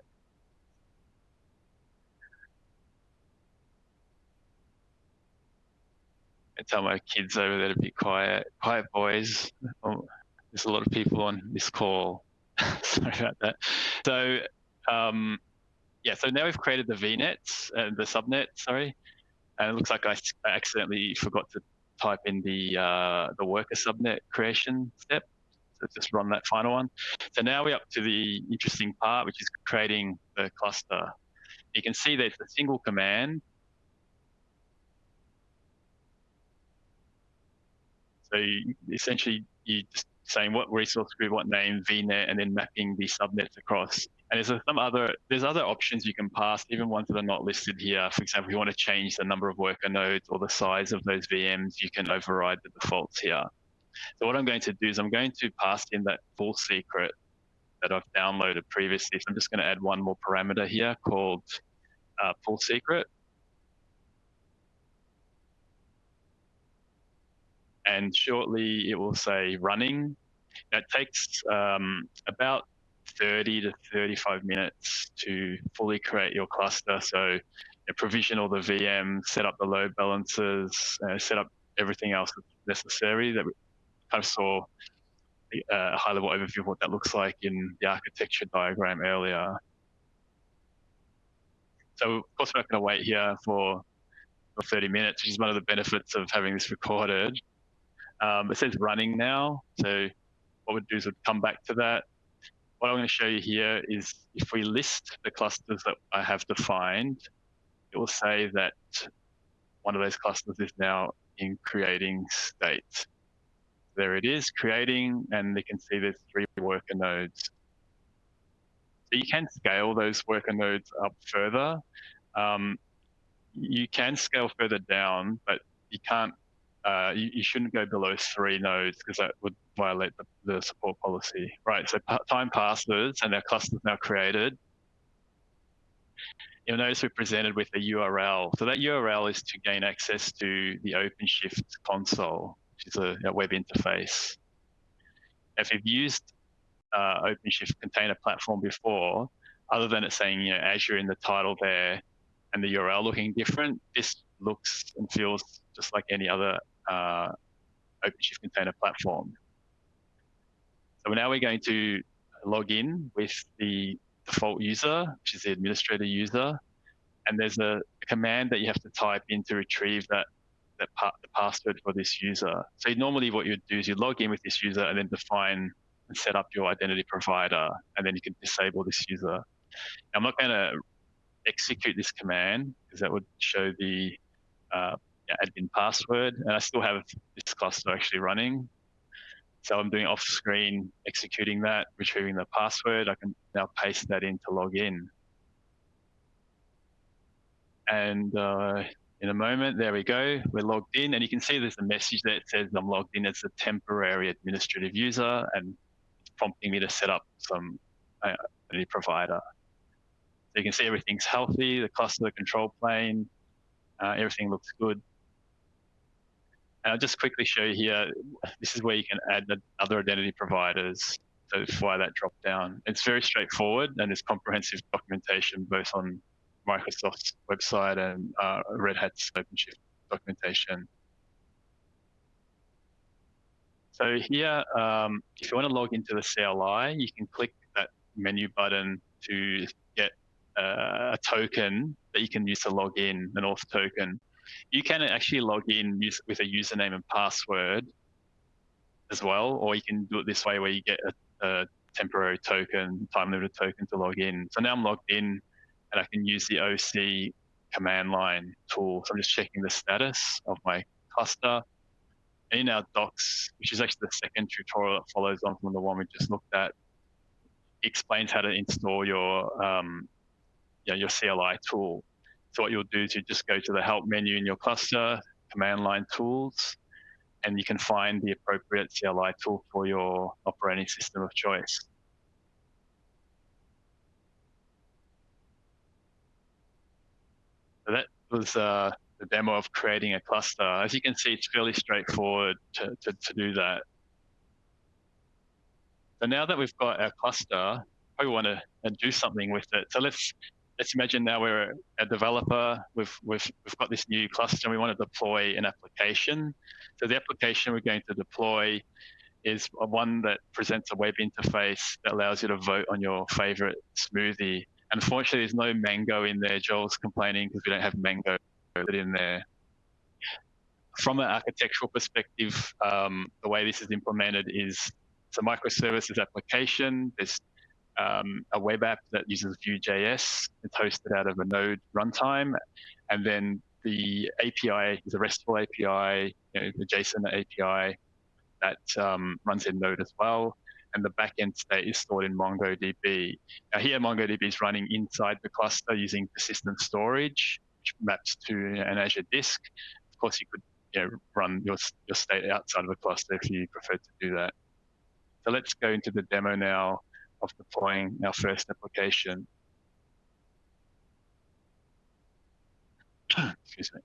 I tell my kids over there to be quiet. Quiet, boys. Oh, there's a lot of people on this call. Sorry about that. So, um, yeah, so now we've created the VNets, uh, the subnet, sorry. And it looks like I accidentally forgot to type in the uh, the worker subnet creation step. So just run that final one. So now we're up to the interesting part, which is creating the cluster. You can see there's a single command So you, essentially, you just saying what resource group, what name, VNet, and then mapping the subnets across. And there's some other there's other options you can pass, even ones that are not listed here. For example, if you want to change the number of worker nodes or the size of those VMs, you can override the defaults here. So what I'm going to do is I'm going to pass in that pull secret that I've downloaded previously. So I'm just going to add one more parameter here called uh, pull secret. and shortly it will say running. That takes um, about 30 to 35 minutes to fully create your cluster. So provision all the VM, set up the load balancers, uh, set up everything else that's necessary that we kind of saw uh, a high level overview of what that looks like in the architecture diagram earlier. So of course we're not going to wait here for, for 30 minutes, which is one of the benefits of having this recorded. Um, it says running now. So what we'd do is we'd come back to that. What I'm going to show you here is if we list the clusters that I have defined, it will say that one of those clusters is now in creating state. There it is, creating, and you can see there's three worker nodes. So you can scale those worker nodes up further. Um, you can scale further down, but you can't uh, you, you, shouldn't go below three nodes because that would violate the, the support policy. Right, so time passes and our cluster is now created. You'll notice we're presented with a URL. So that URL is to gain access to the OpenShift console, which is a, a web interface. If you've used uh, OpenShift container platform before, other than it saying you know, Azure in the title there and the URL looking different, this looks and feels just like any other uh, OpenShift container platform. So now we're going to log in with the default user, which is the administrator user, and there's a command that you have to type in to retrieve that that part, the password for this user. So normally what you'd do is you log in with this user and then define and set up your identity provider, and then you can disable this user. Now, I'm not going to execute this command because that would show the uh, admin password, and I still have this cluster actually running. So I'm doing off screen, executing that, retrieving the password. I can now paste that in to log in. And uh, in a moment, there we go. We're logged in, and you can see there's a message that says I'm logged in as a temporary administrative user, and prompting me to set up some uh, identity provider. So you can see everything's healthy, the cluster, the control plane, uh, everything looks good. And I'll just quickly show you here, this is where you can add other identity providers. So via that drop down. It's very straightforward and there's comprehensive documentation both on Microsoft's website and uh, Red Hat's OpenShift documentation. So here, um, if you want to log into the CLI, you can click that menu button to get uh, a token that you can use to log in, an auth token you can actually log in with a username and password as well, or you can do it this way where you get a, a temporary token, time limited token to log in. So now I'm logged in. and I can use the OC command line tool. So I'm just checking the status of my cluster. In our docs, which is actually the second tutorial that follows on from the one we just looked at, explains how to install your um, your CLI tool. So what you'll do is you just go to the help menu in your cluster, command line tools, and you can find the appropriate CLI tool for your operating system of choice. So that was uh, the demo of creating a cluster. As you can see, it's fairly straightforward to, to, to do that. So now that we've got our cluster, we want to do something with it. So let's let's imagine now we're a developer. We've we've we've got this new cluster, and we want to deploy an application. So the application we're going to deploy is one that presents a web interface that allows you to vote on your favorite smoothie. Unfortunately, there's no mango in there. Joel's complaining because we don't have mango in there. From an architectural perspective, um, the way this is implemented is it's a microservices application. There's um, a web app that uses Vue.js. It's hosted out of a Node runtime. And then the API is a RESTful API, you know, the JSON API that um, runs in Node as well. And the backend state is stored in MongoDB. Now here, MongoDB is running inside the cluster using persistent storage, which maps to an Azure disk. Of course, you could you know, run your, your state outside of a cluster if you prefer to do that. So let's go into the demo now of deploying our first application. Excuse me.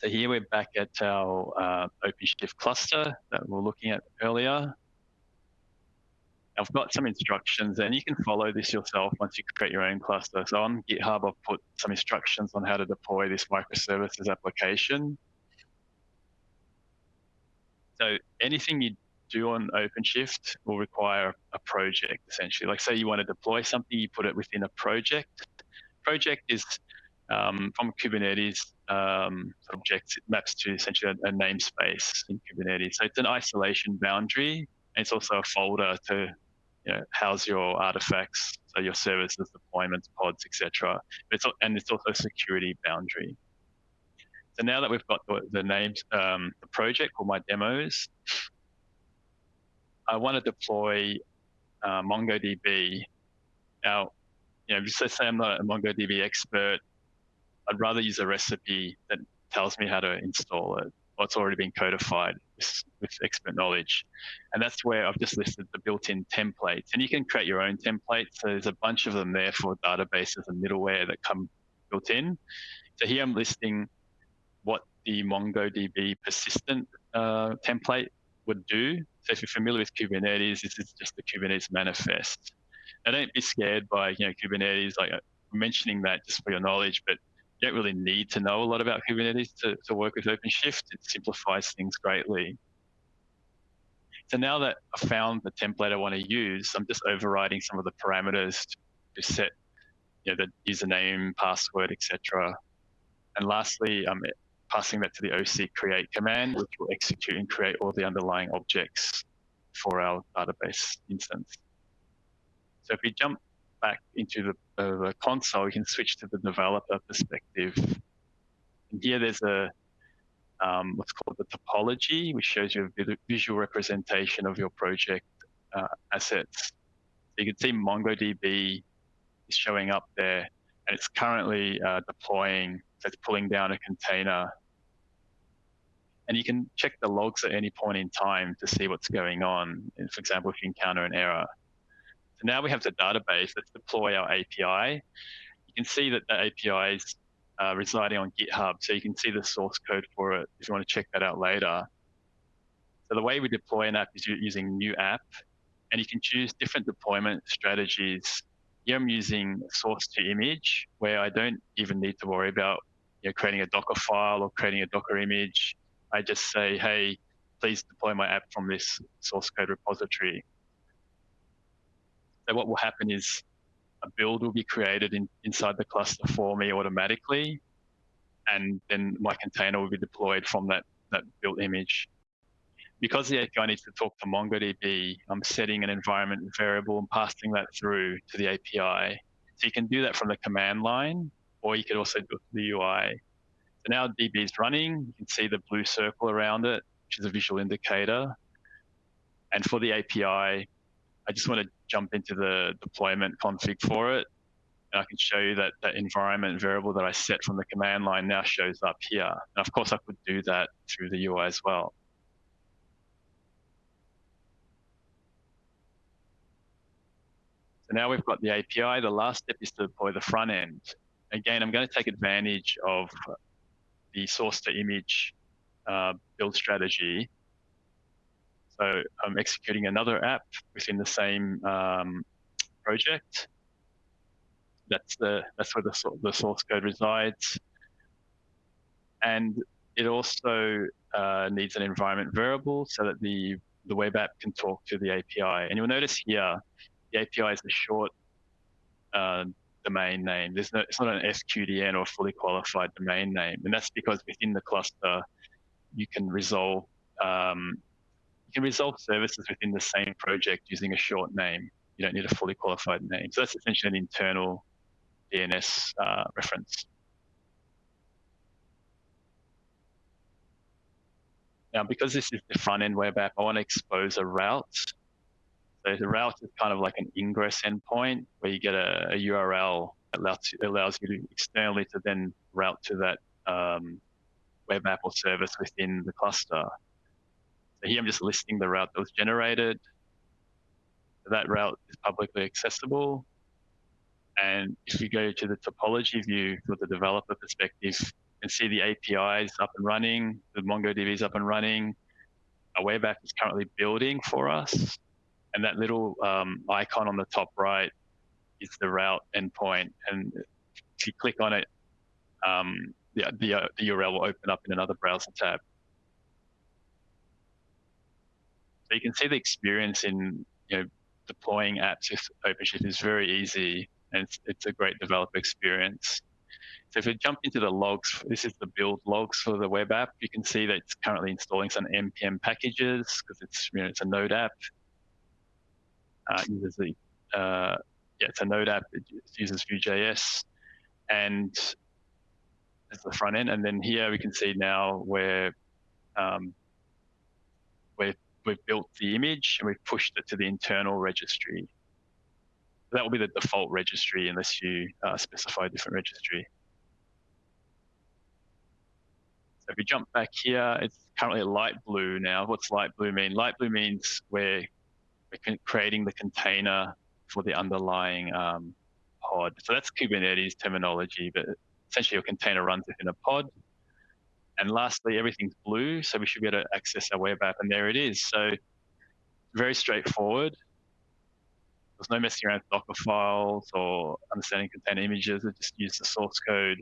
So here we're back at our uh, OpenShift cluster that we are looking at earlier. I've got some instructions and you can follow this yourself once you create your own cluster. So on GitHub, I've put some instructions on how to deploy this microservices application. So anything you do on OpenShift will require a project essentially. Like say you want to deploy something, you put it within a project. Project is um, from Kubernetes um, objects, maps to essentially a, a namespace in Kubernetes. So it's an isolation boundary. And it's also a folder to you know, house your artifacts, so your services, deployments, pods, etc. It's and it's also a security boundary. So now that we've got the, the names, um, the project or my demos, I want to deploy uh, MongoDB. Now, you know, if just say I'm not a MongoDB expert, I'd rather use a recipe that tells me how to install it. What's already been codified with expert knowledge. And that's where I've just listed the built-in templates. And you can create your own templates. So there's a bunch of them there for databases and middleware that come built in. So here I'm listing what the MongoDB persistent uh, template would do. So if you're familiar with Kubernetes, this is just the Kubernetes manifest. Now don't be scared by you know Kubernetes, like uh, mentioning that just for your knowledge, but you don't really need to know a lot about Kubernetes to, to work with OpenShift. It simplifies things greatly. So now that I've found the template I want to use, I'm just overriding some of the parameters to set you know, the username, password, etc. And lastly, I'm passing that to the OC create command, which will execute and create all the underlying objects for our database instance. So if we jump back into the, uh, the console, we can switch to the developer perspective. And here there's a um, what's called the topology, which shows you a visual representation of your project uh, assets. So you can see MongoDB is showing up there, and it's currently uh, deploying so it's pulling down a container. And you can check the logs at any point in time to see what's going on. For example, if you encounter an error. So now we have the database. Let's deploy our API. You can see that the API is uh, residing on GitHub, so you can see the source code for it if you want to check that out later. So the way we deploy an app is using new app, and you can choose different deployment strategies. Here I'm using source to image, where I don't even need to worry about you know, creating a Docker file or creating a Docker image. I just say, hey, please deploy my app from this source code repository. So what will happen is a build will be created in, inside the cluster for me automatically, and then my container will be deployed from that, that built image. Because the API needs to talk to MongoDB, I'm setting an environment variable and passing that through to the API. So you can do that from the command line, or you could also do it through the UI. So now DB is running. You can see the blue circle around it, which is a visual indicator. And for the API, I just want to jump into the deployment config for it. And I can show you that that environment variable that I set from the command line now shows up here. And of course, I could do that through the UI as well. So now we've got the API. The last step is to deploy the front end. Again, I'm going to take advantage of the source to image uh, build strategy. So I'm executing another app within the same um, project. That's the that's where the, the source code resides. And it also uh, needs an environment variable so that the the web app can talk to the API. And you'll notice here the API is a short uh, domain name. There's no, it's not an FQDN or fully qualified domain name, and that's because within the cluster, you can resolve um, you can resolve services within the same project using a short name. You don't need a fully qualified name. So that's essentially an internal DNS uh, reference. Now, because this is the front end web app, I want to expose a route so the route is kind of like an ingress endpoint where you get a, a URL that allows, allows you to externally to then route to that um, web app or service within the cluster. So here I'm just listing the route that was generated. That route is publicly accessible. And if you go to the topology view for the developer perspective, you can see the APIs up and running, the MongoDB is up and running. Our web app is currently building for us and that little um, icon on the top right is the route endpoint. And if you click on it, um, the, the, uh, the URL will open up in another browser tab. So you can see the experience in you know deploying apps with OpenShift is very easy, and it's, it's a great developer experience. So if we jump into the logs, this is the build logs for the web app. You can see that it's currently installing some npm packages because it's you know it's a Node app uh, uses the uh, yeah, it's a Node app. It uses Vue.js, and it's the front end. And then here we can see now where um, we've we've built the image and we've pushed it to the internal registry. That will be the default registry unless you uh, specify a different registry. So if we jump back here, it's currently a light blue now. What's light blue mean? Light blue means we're creating the container for the underlying um, pod. So that's Kubernetes terminology, but essentially your container runs within a pod. And lastly, everything's blue, so we should be able to access our web app, and there it is. So very straightforward. There's no messing around with Docker files or understanding container images. I just use the source code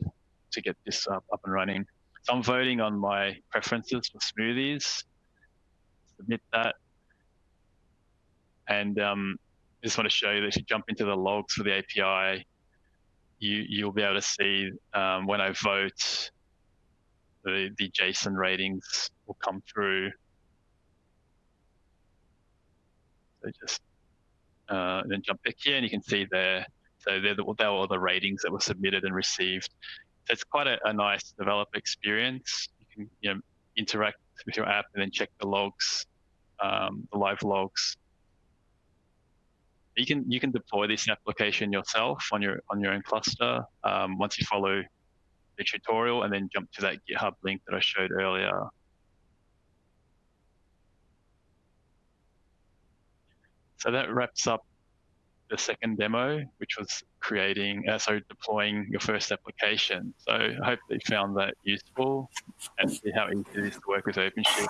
to get this up, up and running. So I'm voting on my preferences for smoothies. Submit that. And um, I just want to show you that if you jump into the logs for the API, you, you'll be able to see um, when I vote, the, the JSON ratings will come through. So just uh, then jump back here and you can see there. So there are the, all the ratings that were submitted and received. So it's quite a, a nice developer experience. You can you know, interact with your app and then check the logs, um, the live logs you can you can deploy this application yourself on your on your own cluster um, once you follow the tutorial and then jump to that GitHub link that I showed earlier. So that wraps up the second demo, which was creating, uh, so deploying your first application. So I hope that you found that useful and see how easy it is to work with OpenShift.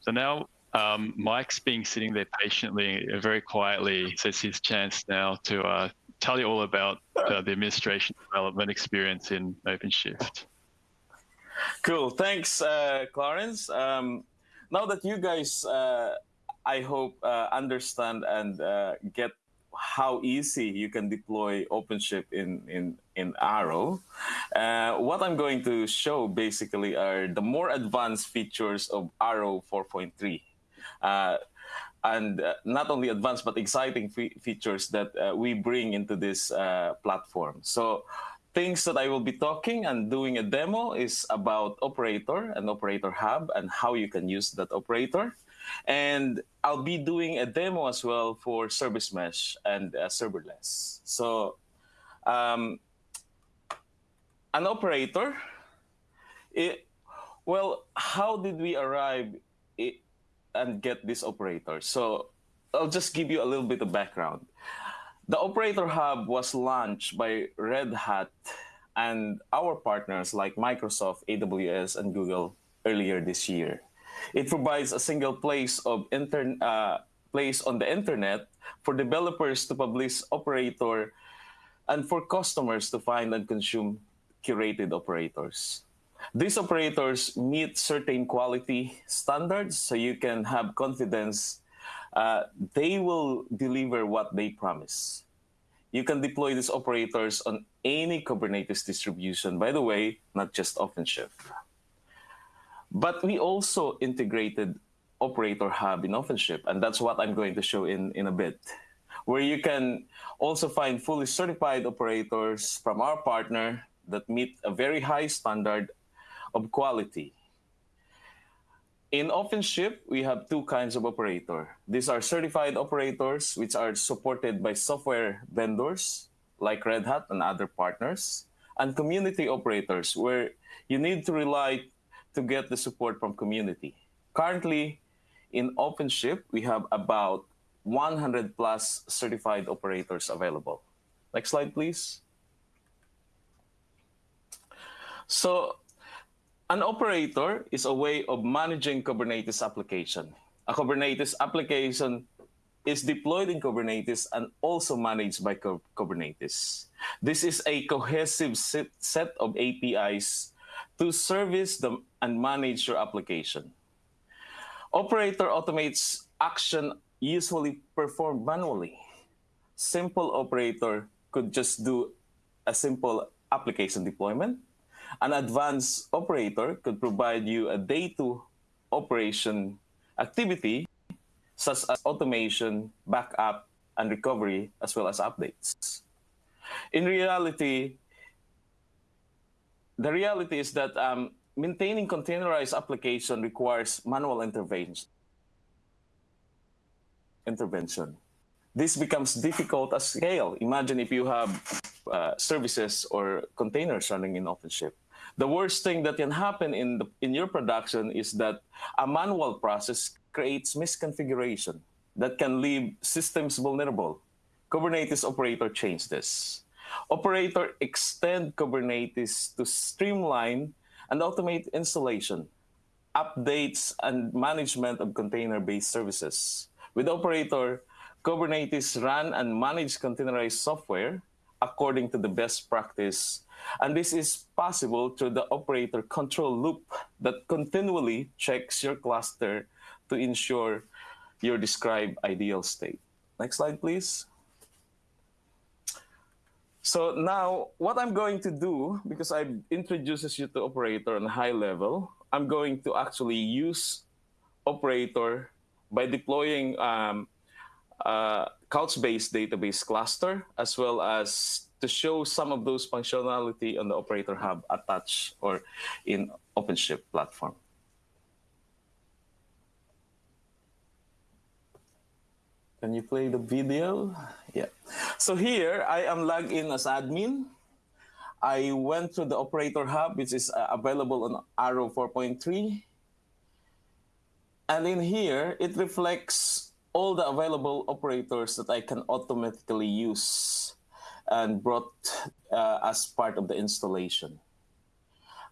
So now um, Mike's being sitting there patiently, uh, very quietly. So it's his chance now to uh, tell you all about uh, the administration development experience in OpenShift. Cool. Thanks, uh, Clarence. Um, now that you guys, uh, I hope, uh, understand and get how easy you can deploy OpenShift in, in, in ARO. Uh, what I'm going to show basically are the more advanced features of ARO 4.3. Uh, and uh, not only advanced but exciting fe features that uh, we bring into this uh, platform. So things that I will be talking and doing a demo is about operator and operator hub and how you can use that operator. And I'll be doing a demo as well for service mesh and uh, serverless. So um, an operator, it, well, how did we arrive it, and get this operator? So I'll just give you a little bit of background. The Operator Hub was launched by Red Hat and our partners like Microsoft, AWS, and Google earlier this year. It provides a single place of inter uh, place on the internet for developers to publish operator and for customers to find and consume curated operators. These operators meet certain quality standards so you can have confidence uh, they will deliver what they promise. You can deploy these operators on any Kubernetes distribution, by the way, not just OpenShift. But we also integrated Operator Hub in OpenShift, and that's what I'm going to show in, in a bit, where you can also find fully certified operators from our partner that meet a very high standard of quality. In OpenShift, we have two kinds of operator. These are certified operators, which are supported by software vendors like Red Hat and other partners, and community operators, where you need to rely to get the support from community. Currently, in OpenShift, we have about 100 plus certified operators available. Next slide, please. So an operator is a way of managing Kubernetes application. A Kubernetes application is deployed in Kubernetes and also managed by Kubernetes. This is a cohesive set of APIs to service them and manage your application. Operator automates action usually performed manually. Simple operator could just do a simple application deployment. An advanced operator could provide you a day-to operation activity such as automation, backup, and recovery, as well as updates. In reality, the reality is that um, maintaining containerized application requires manual intervention. Intervention. This becomes difficult at scale. Imagine if you have uh, services or containers running in OpenShift. The worst thing that can happen in, the, in your production is that a manual process creates misconfiguration that can leave systems vulnerable. Kubernetes operator changed this. Operator extend Kubernetes to streamline and automate installation, updates, and management of container-based services. With Operator, Kubernetes run and manage containerized software according to the best practice. And this is possible through the operator control loop that continually checks your cluster to ensure your described ideal state. Next slide, please. So now what I'm going to do, because I introduces you to operator on high level, I'm going to actually use operator by deploying um, uh, Couchbase database cluster, as well as to show some of those functionality on the operator hub attached or in OpenShift platform. Can you play the video? Yeah. So here I am logged in as admin. I went to the operator hub, which is uh, available on ARO 4.3. And in here, it reflects all the available operators that I can automatically use and brought uh, as part of the installation.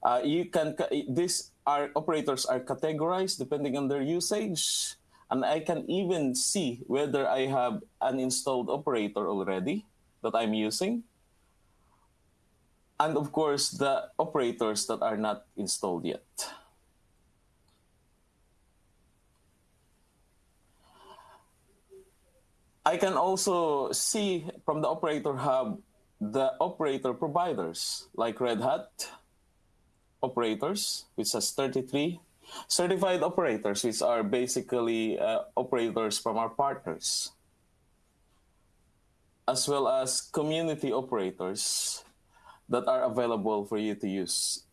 Uh, you can these are operators are categorized depending on their usage and I can even see whether I have an installed operator already that I'm using. And of course, the operators that are not installed yet. I can also see from the operator hub the operator providers like Red Hat operators, which has 33, certified operators, which are basically uh, operators from our partners, as well as community operators that are available for you to use.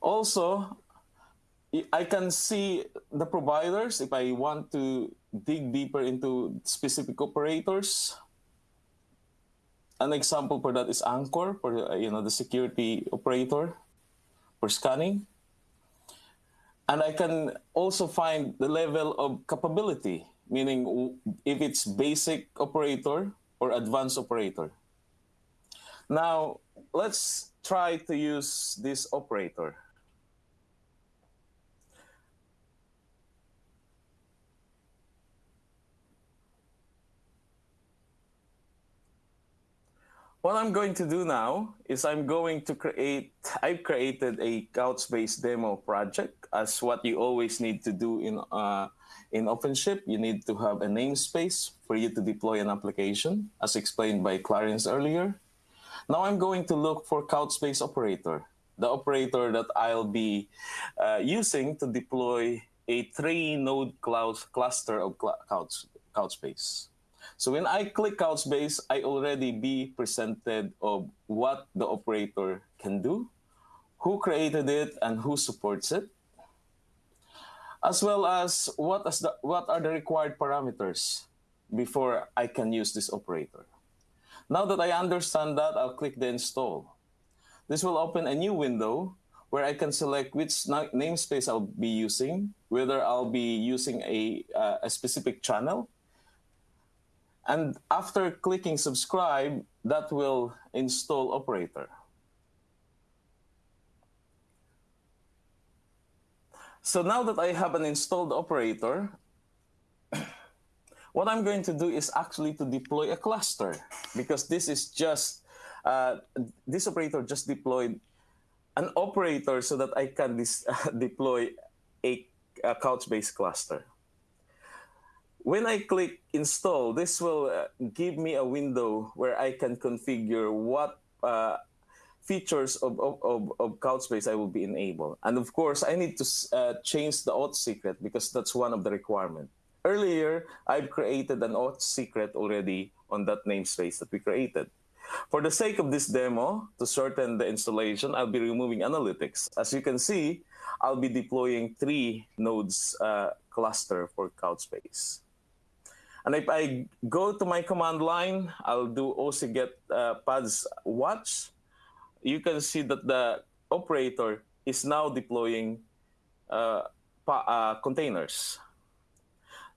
Also, I can see the providers if I want to dig deeper into specific operators. An example for that is Anchore, for uh, you know the security operator for scanning. And I can also find the level of capability, meaning if it's basic operator or advanced operator. Now, let's try to use this operator. What I'm going to do now is I'm going to create, I've created a Couchbase demo project as what you always need to do in, uh, in OpenShift. You need to have a namespace for you to deploy an application as explained by Clarence earlier. Now I'm going to look for Couchbase operator, the operator that I'll be uh, using to deploy a three node cloud cluster of Couch, Couchbase. So when I click Couchbase, I already be presented of what the operator can do, who created it, and who supports it, as well as what, is the, what are the required parameters before I can use this operator. Now that I understand that, I'll click the install. This will open a new window where I can select which namespace I'll be using, whether I'll be using a, uh, a specific channel and after clicking subscribe, that will install operator. So now that I have an installed operator, what I'm going to do is actually to deploy a cluster because this is just, uh, this operator just deployed an operator so that I can uh, deploy a, a Couchbase cluster. When I click install, this will uh, give me a window where I can configure what uh, features of, of, of, of Couchbase I will be enabled. And of course, I need to uh, change the auth secret because that's one of the requirements. Earlier, I've created an auth secret already on that namespace that we created. For the sake of this demo, to shorten the installation, I'll be removing analytics. As you can see, I'll be deploying three nodes uh, cluster for Couchbase. And if I go to my command line, I'll do OC get uh, pods watch. You can see that the operator is now deploying uh, uh, containers.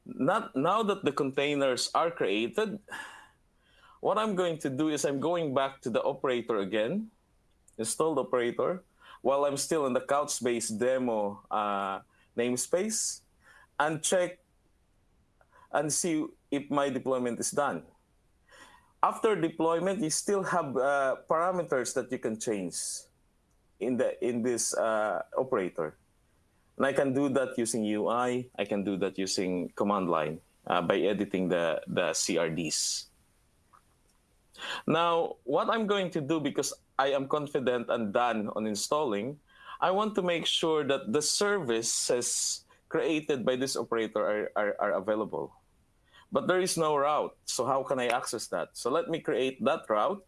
Not, now that the containers are created, what I'm going to do is I'm going back to the operator again, installed operator, while I'm still in the Couchbase demo uh, namespace, and check and see if my deployment is done. After deployment, you still have uh, parameters that you can change in the in this uh, operator. And I can do that using UI. I can do that using command line uh, by editing the, the CRDs. Now, what I'm going to do, because I am confident and done on installing, I want to make sure that the services created by this operator are, are, are available but there is no route. So how can I access that? So let me create that route.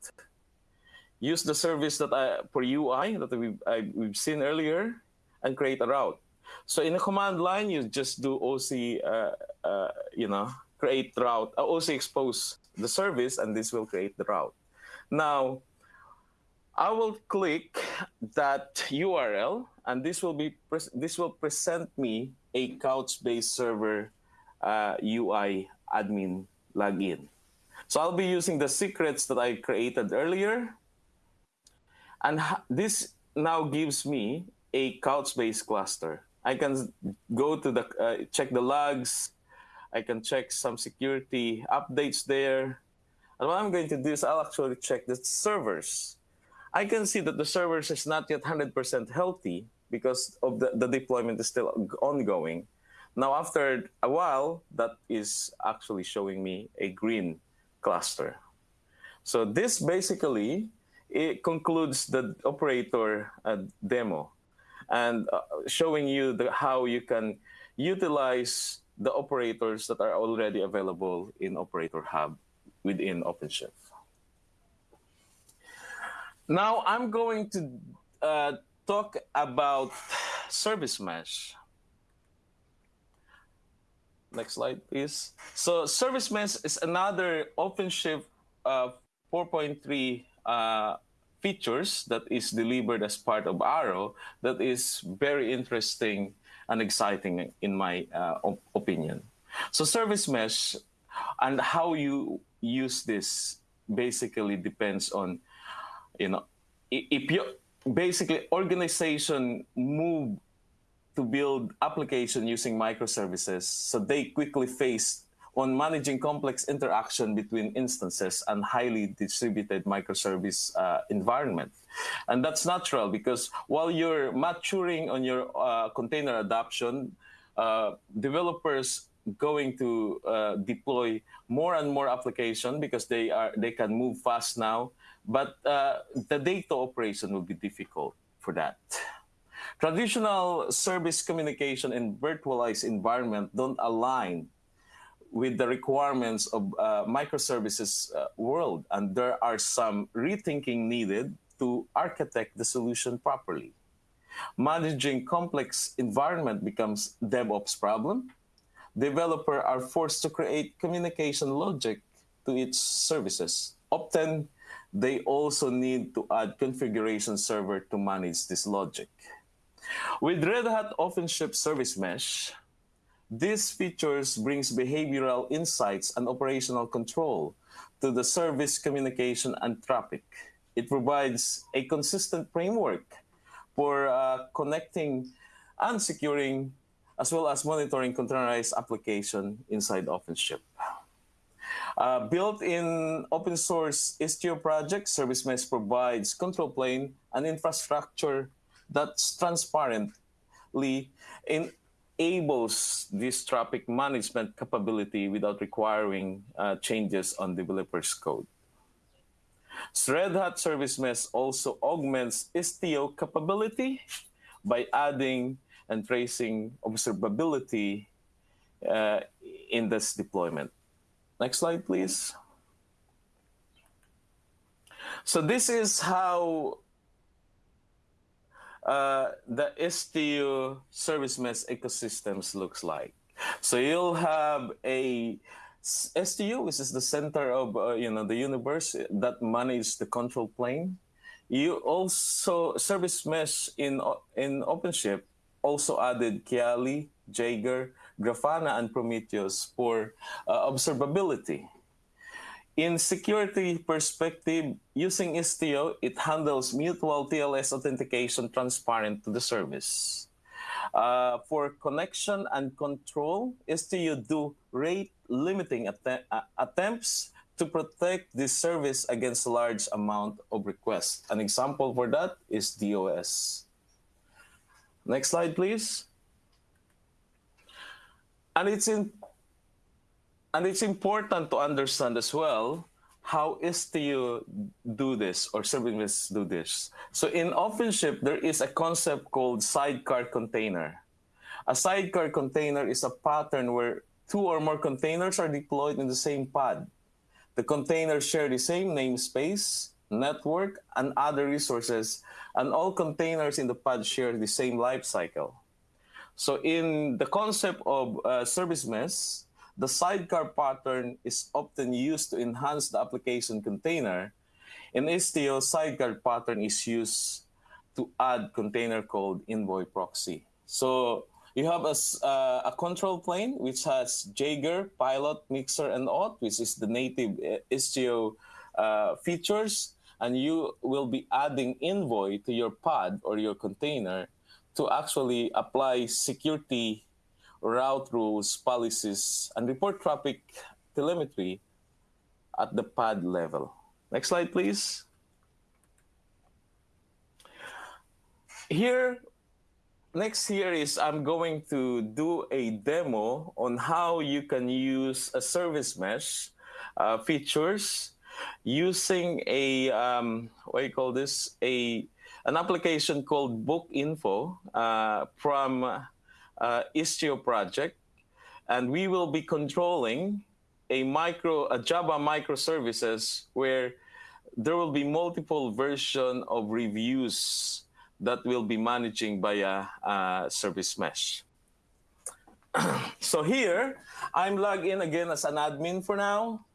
Use the service that I, for UI that we've, I, we've seen earlier and create a route. So in the command line, you just do OC, uh, uh, you know, create route, uh, OC expose the service, and this will create the route. Now, I will click that URL, and this will be this will present me a Couchbase server uh, UI admin login. So I'll be using the secrets that I created earlier. And this now gives me a Couchbase cluster. I can go to the, uh, check the logs. I can check some security updates there. And what I'm going to do is I'll actually check the servers. I can see that the servers is not yet 100% healthy because of the, the deployment is still ongoing. Now, after a while, that is actually showing me a green cluster. So this basically it concludes the operator uh, demo and uh, showing you the, how you can utilize the operators that are already available in Operator Hub within OpenShift. Now I'm going to uh, talk about service mesh. Next slide, please. So service mesh is another OpenShift uh, 4.3 uh, features that is delivered as part of ARO that is very interesting and exciting in my uh, op opinion. So service mesh and how you use this basically depends on, you know, if you basically organization move to build application using microservices so they quickly face on managing complex interaction between instances and highly distributed microservice uh, environment. And that's natural because while you're maturing on your uh, container adoption, uh, developers going to uh, deploy more and more application because they are they can move fast now, but uh, the data operation will be difficult for that. Traditional service communication in virtualized environment don't align with the requirements of uh, microservices uh, world, and there are some rethinking needed to architect the solution properly. Managing complex environment becomes DevOps problem. Developer are forced to create communication logic to its services. Often, they also need to add configuration server to manage this logic. With Red Hat OpenShift Service Mesh, these features brings behavioral insights and operational control to the service communication and traffic. It provides a consistent framework for uh, connecting and securing as well as monitoring containerized application inside OpenShift. Uh, built in open source Istio project, Service Mesh provides control plane and infrastructure that's transparently enables this traffic management capability without requiring uh, changes on developers' code. Red Hat Service Mesh also augments Istio capability by adding and tracing observability uh, in this deployment. Next slide, please. So this is how uh, the Istio service mesh ecosystems looks like. So you'll have a Istio, which is the center of uh, you know the universe that manages the control plane. You also service mesh in in OpenShift also added Kiali, Jaeger, Grafana, and Prometheus for uh, observability. In security perspective, using Istio, it handles mutual TLS authentication transparent to the service. Uh, for connection and control, Istio do rate limiting att uh, attempts to protect the service against large amount of requests. An example for that is DOS. Next slide, please. And it's in and it's important to understand as well how Istio do this or services do this. So in OpenShift, there is a concept called sidecar container. A sidecar container is a pattern where two or more containers are deployed in the same pod. The containers share the same namespace, network, and other resources, and all containers in the pod share the same lifecycle. So in the concept of uh, service mesh, the sidecar pattern is often used to enhance the application container. In Istio, sidecar pattern is used to add container called envoy proxy. So you have a, uh, a control plane which has Jaeger, Pilot, Mixer, and Auth, which is the native uh, Istio uh, features. And you will be adding envoy to your pod or your container to actually apply security route rules, policies, and report traffic telemetry at the pod level. Next slide, please. here, next here is I'm going to do a demo on how you can use a service mesh uh, features using a um, what do you call this a an application called Book Info uh, from uh, Istio project, and we will be controlling a micro a Java microservices where there will be multiple version of reviews that will be managing via uh, service mesh. so here, I'm logged in again as an admin for now.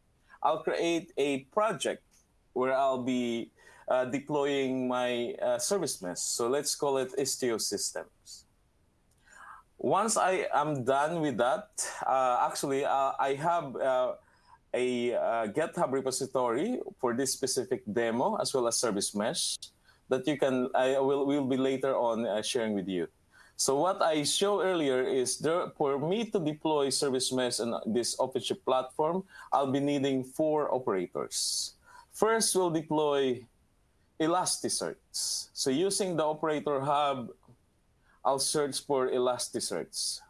I'll create a project where I'll be uh, deploying my uh, service mesh. So let's call it Istio Systems. Once I am done with that, uh, actually, uh, I have uh, a uh, GitHub repository for this specific demo as well as service mesh that you can, I will, will be later on uh, sharing with you. So what I showed earlier is there, for me to deploy service mesh on this OpenShift platform, I'll be needing four operators. First, we'll deploy Elasticsearch. So using the operator hub, I'll search for Elasticsearch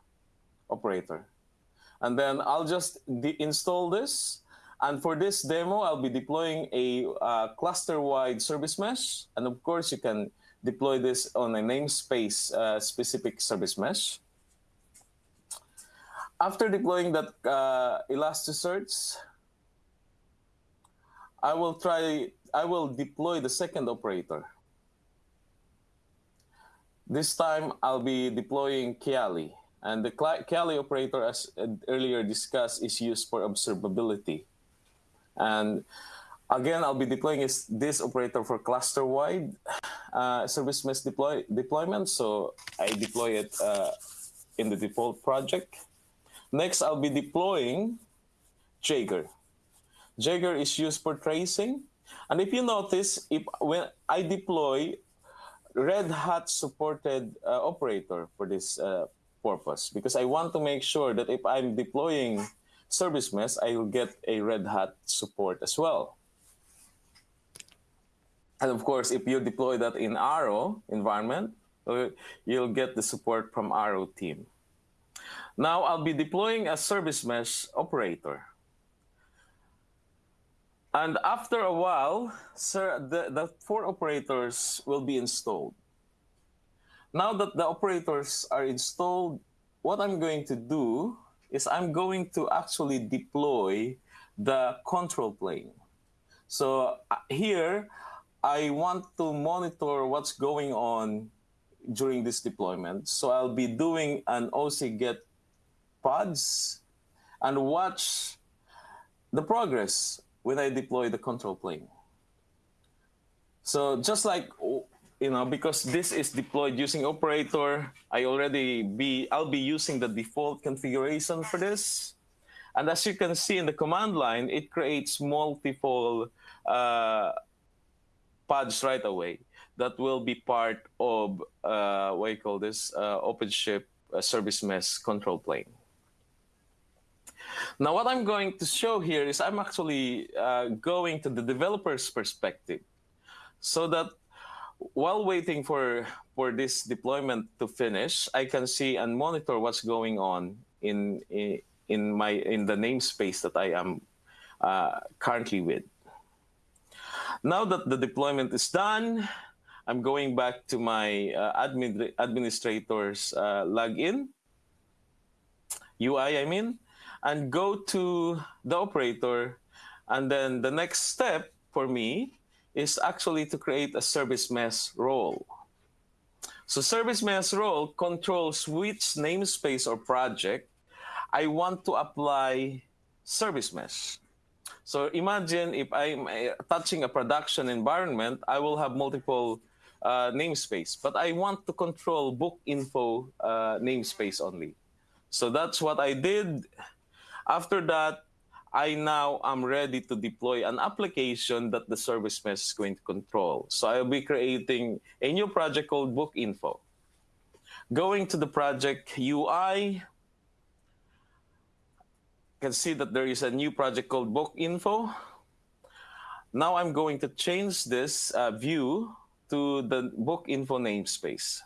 operator. And then I'll just install this and for this demo, I'll be deploying a uh, cluster-wide service mesh. And of course, you can deploy this on a namespace uh, specific service mesh. After deploying that uh, Elasticsearch, I will try, I will deploy the second operator. This time, I'll be deploying Kiali. And the Kiali operator, as earlier discussed, is used for observability. And again, I'll be deploying this operator for cluster-wide uh, service mesh deploy deployment. So I deploy it uh, in the default project. Next, I'll be deploying Jaeger. Jaeger is used for tracing. And if you notice, if when I deploy Red Hat supported uh, operator for this uh, purpose, because I want to make sure that if I'm deploying service mesh, I will get a Red Hat support as well. And of course, if you deploy that in ARO environment, uh, you'll get the support from ARO team. Now I'll be deploying a service mesh operator. And after a while, sir, the, the four operators will be installed. Now that the operators are installed, what I'm going to do is I'm going to actually deploy the control plane. So uh, here, I want to monitor what's going on during this deployment. So I'll be doing an OC get pods and watch the progress when I deploy the control plane. So just like you know, because this is deployed using operator, I already be, I'll be using the default configuration for this. And as you can see in the command line, it creates multiple uh, pods right away that will be part of, uh, what you call this, uh, OpenShift uh, service mesh control plane. Now, what I'm going to show here is I'm actually uh, going to the developer's perspective so that while waiting for for this deployment to finish, I can see and monitor what's going on in in, my in the namespace that I am uh, currently with. Now that the deployment is done, I'm going back to my uh, admin, administrator's uh, login, UI I mean, and go to the operator. And then the next step for me is actually to create a service mesh role. So service mesh role controls which namespace or project I want to apply service mesh. So imagine if I'm uh, touching a production environment, I will have multiple uh, namespace, but I want to control book info uh, namespace only. So that's what I did. After that, I now am ready to deploy an application that the service mesh is going to control. So I'll be creating a new project called Book Info. Going to the project UI, you can see that there is a new project called Book Info. Now I'm going to change this uh, view to the book info namespace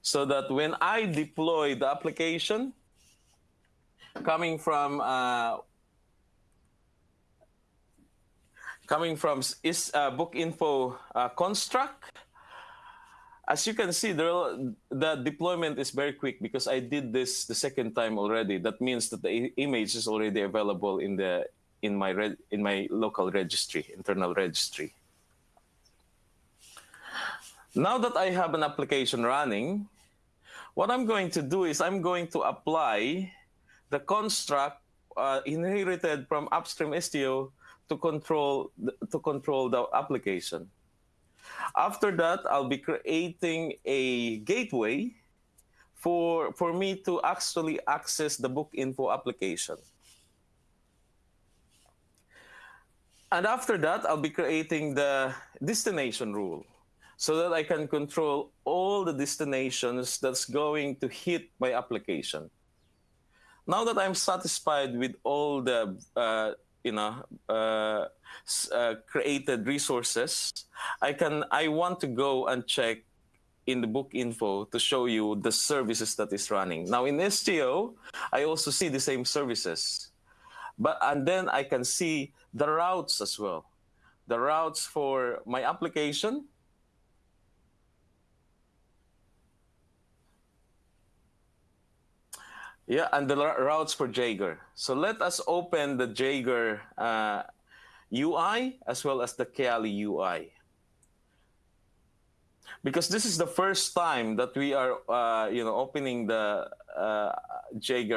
so that when I deploy the application coming from uh, coming from is uh, book info uh, construct as you can see, there, the deployment is very quick because I did this the second time already. That means that the image is already available in the in my in my local registry, internal registry. Now that I have an application running, what I'm going to do is I'm going to apply the construct uh, inherited from upstream Istio to control to control the application. After that, I'll be creating a gateway for, for me to actually access the book info application. And after that, I'll be creating the destination rule so that I can control all the destinations that's going to hit my application. Now that I'm satisfied with all the uh, you know uh, uh, created resources, I can I want to go and check in the book info to show you the services that is running. Now in Istio, I also see the same services, but and then I can see the routes as well, the routes for my application. Yeah, and the routes for Jaeger. So let us open the Jaeger uh, UI as well as the Kiali UI. Because this is the first time that we are, uh, you know, opening the uh,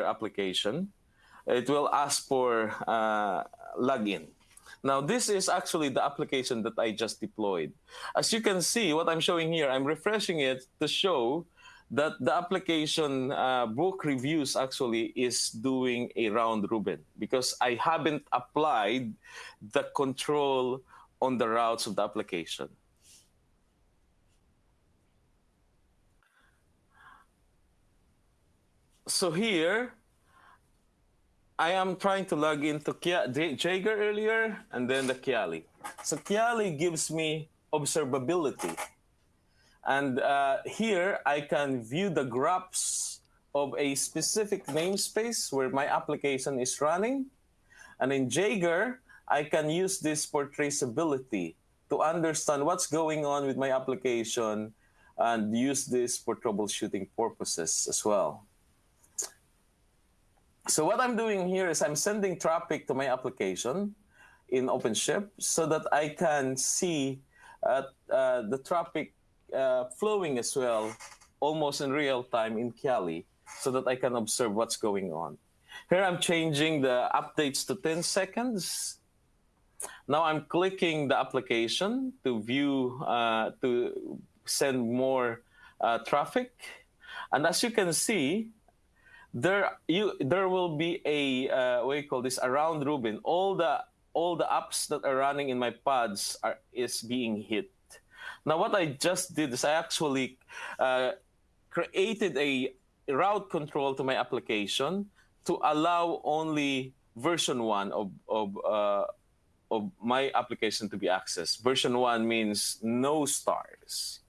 application. It will ask for uh, login. Now, this is actually the application that I just deployed. As you can see, what I'm showing here, I'm refreshing it to show that the application uh, book reviews actually is doing a round robin because I haven't applied the control on the routes of the application. So here, I am trying to log into Jaeger earlier and then the Kiali. So Kiali gives me observability. And uh, here I can view the graphs of a specific namespace where my application is running. And in Jaeger, I can use this for traceability to understand what's going on with my application and use this for troubleshooting purposes as well. So what I'm doing here is I'm sending traffic to my application in OpenShift so that I can see uh, uh, the traffic uh, flowing as well, almost in real time in Kiali, so that I can observe what's going on. Here I'm changing the updates to 10 seconds. Now I'm clicking the application to view, uh, to send more uh, traffic. And as you can see, there you there will be a uh, what you call this a round robin. All the all the apps that are running in my pods are is being hit. Now, what I just did is I actually uh, created a route control to my application to allow only version one of, of, uh, of my application to be accessed. Version one means no stars.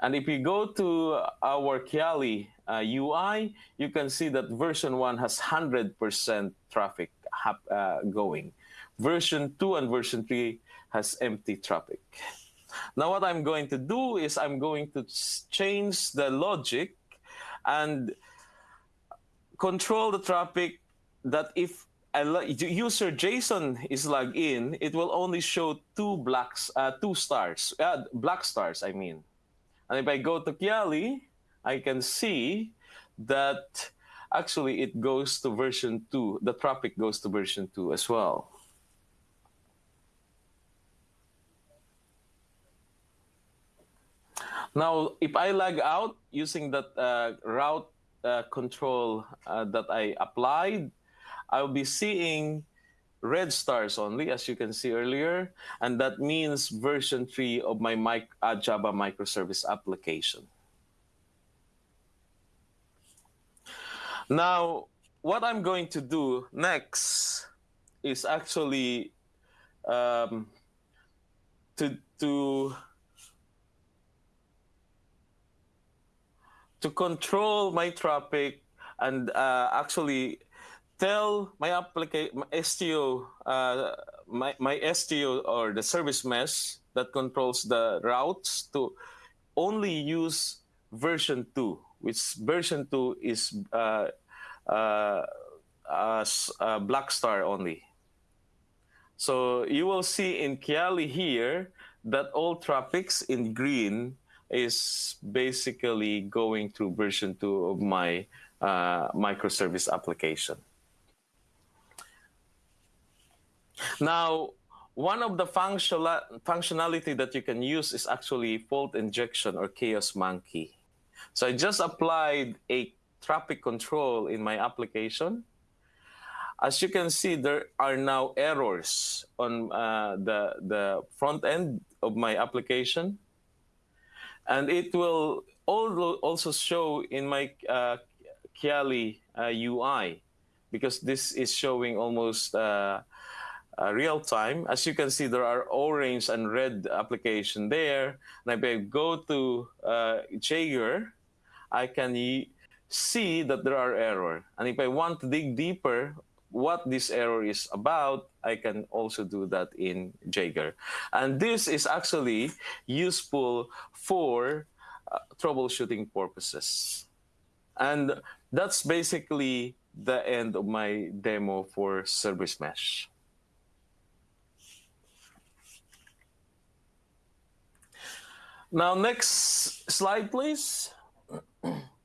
And if you go to our Kiali uh, UI, you can see that version one has 100% traffic uh, going. Version two and version three has empty traffic. Now what I'm going to do is I'm going to change the logic and control the traffic that if a user Jason is logged in, it will only show two blacks, uh, two stars, uh, black stars, I mean. And if I go to Kiali, I can see that actually it goes to version 2. The traffic goes to version 2 as well. Now, if I log out using that uh, route uh, control uh, that I applied, I'll be seeing red stars only, as you can see earlier, and that means version 3 of my mic uh, Java microservice application. Now, what I'm going to do next is actually um, to, to to control my traffic and uh, actually tell my application, Istio, uh, my, my Istio or the service mesh that controls the routes to only use version 2, which version 2 is uh, uh, uh, Blackstar only. So you will see in Kiali here that all traffics in green is basically going through version 2 of my uh, microservice application. Now, one of the functional functionality that you can use is actually fault injection or chaos monkey. So I just applied a traffic control in my application. As you can see, there are now errors on uh, the, the front end of my application. And it will also show in my uh, Kiali uh, UI because this is showing almost uh, uh, real time. As you can see, there are orange and red application there. And if I go to uh, Jaeger, I can see that there are error. And if I want to dig deeper, what this error is about, I can also do that in Jaeger. And this is actually useful for uh, troubleshooting purposes. And that's basically the end of my demo for Service Mesh. Now, next slide, please.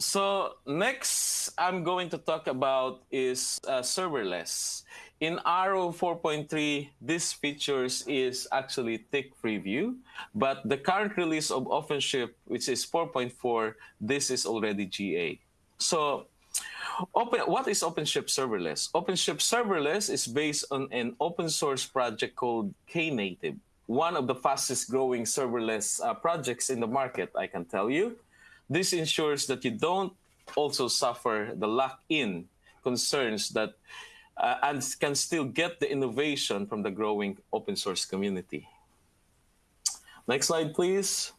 so next I'm going to talk about is uh, serverless. In ARO 4.3, this features is actually tech preview, but the current release of OpenShift, which is 4.4, this is already GA. So Open, what is OpenShift Serverless? OpenShift Serverless is based on an open source project called Knative, one of the fastest growing serverless uh, projects in the market, I can tell you. This ensures that you don't also suffer the lock-in concerns that uh, and can still get the innovation from the growing open source community. Next slide, please.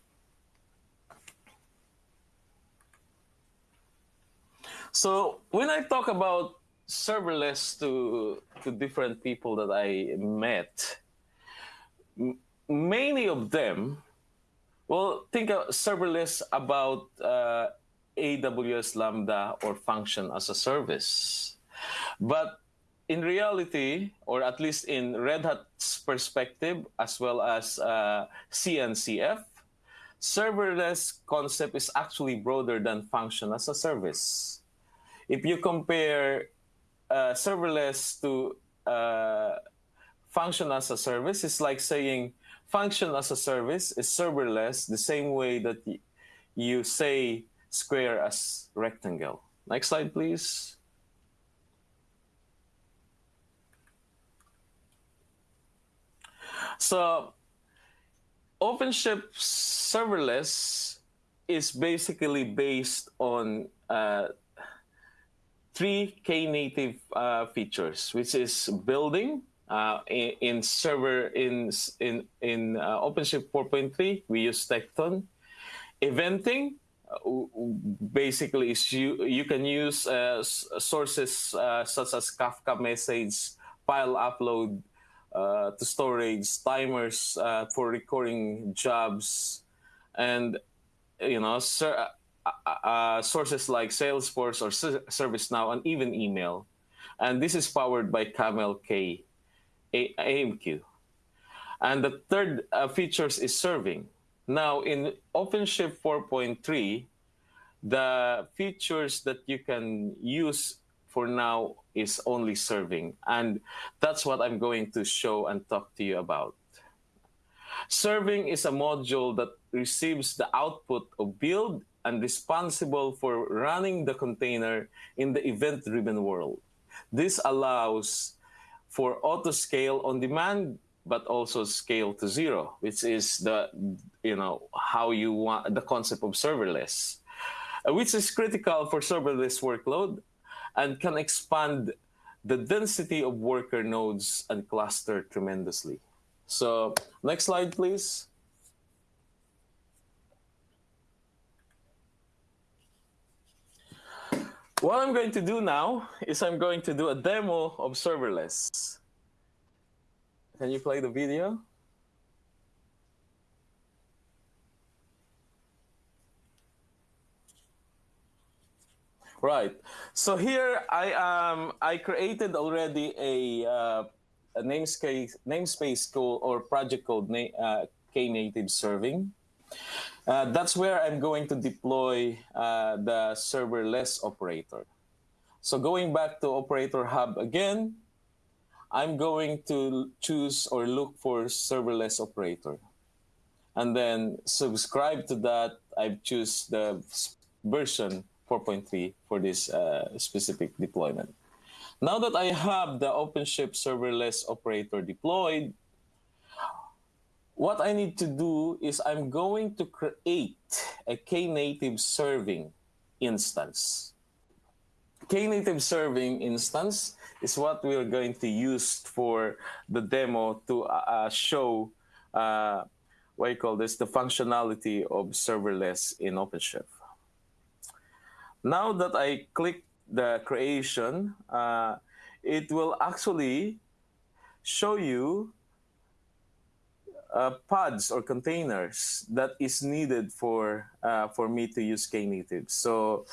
So when I talk about serverless to to different people that I met, many of them, well, think of serverless about uh, AWS Lambda or function as a service. But in reality, or at least in Red Hat's perspective, as well as uh, CNCF, serverless concept is actually broader than function as a service if you compare uh, serverless to uh, function as a service, it's like saying function as a service is serverless the same way that you say square as rectangle. Next slide, please. So OpenShift serverless is basically based on uh, three Knative uh, features, which is building uh, in, in, server in in in uh, OpenShift 4.3. We use Tekton. Eventing uh, basically is you you can use uh, sources uh, such as Kafka message, file upload to storage, timers for recording jobs, and you know. Sources like Salesforce or ServiceNow and even email. And this is powered by Camel K AMQ. And the third uh, features is serving. Now in OpenShift 4.3, the features that you can use for now is only serving. And that's what I'm going to show and talk to you about. Serving is a module that receives the output of build and responsible for running the container in the event-driven world. This allows for auto scale on demand, but also scale to zero, which is the, you know, how you want the concept of serverless, uh, which is critical for serverless workload and can expand the density of worker nodes and cluster tremendously. So next slide, please. What I'm going to do now is I'm going to do a demo of serverless. Can you play the video? Right. So here I um I created already a, uh, a namespace namespace code or project called na uh, Knative serving. Uh, that's where I'm going to deploy uh, the serverless operator. So going back to operator hub again, I'm going to choose or look for serverless operator. And then subscribe to that, I choose the version 4.3 for this uh, specific deployment. Now that I have the OpenShift serverless operator deployed, what I need to do is I'm going to create a Knative serving instance. Knative serving instance is what we're going to use for the demo to uh, uh, show uh, what you call this, the functionality of serverless in OpenShift. Now that I click the creation, uh, it will actually show you uh, pods or containers that is needed for uh, for me to use Knative. So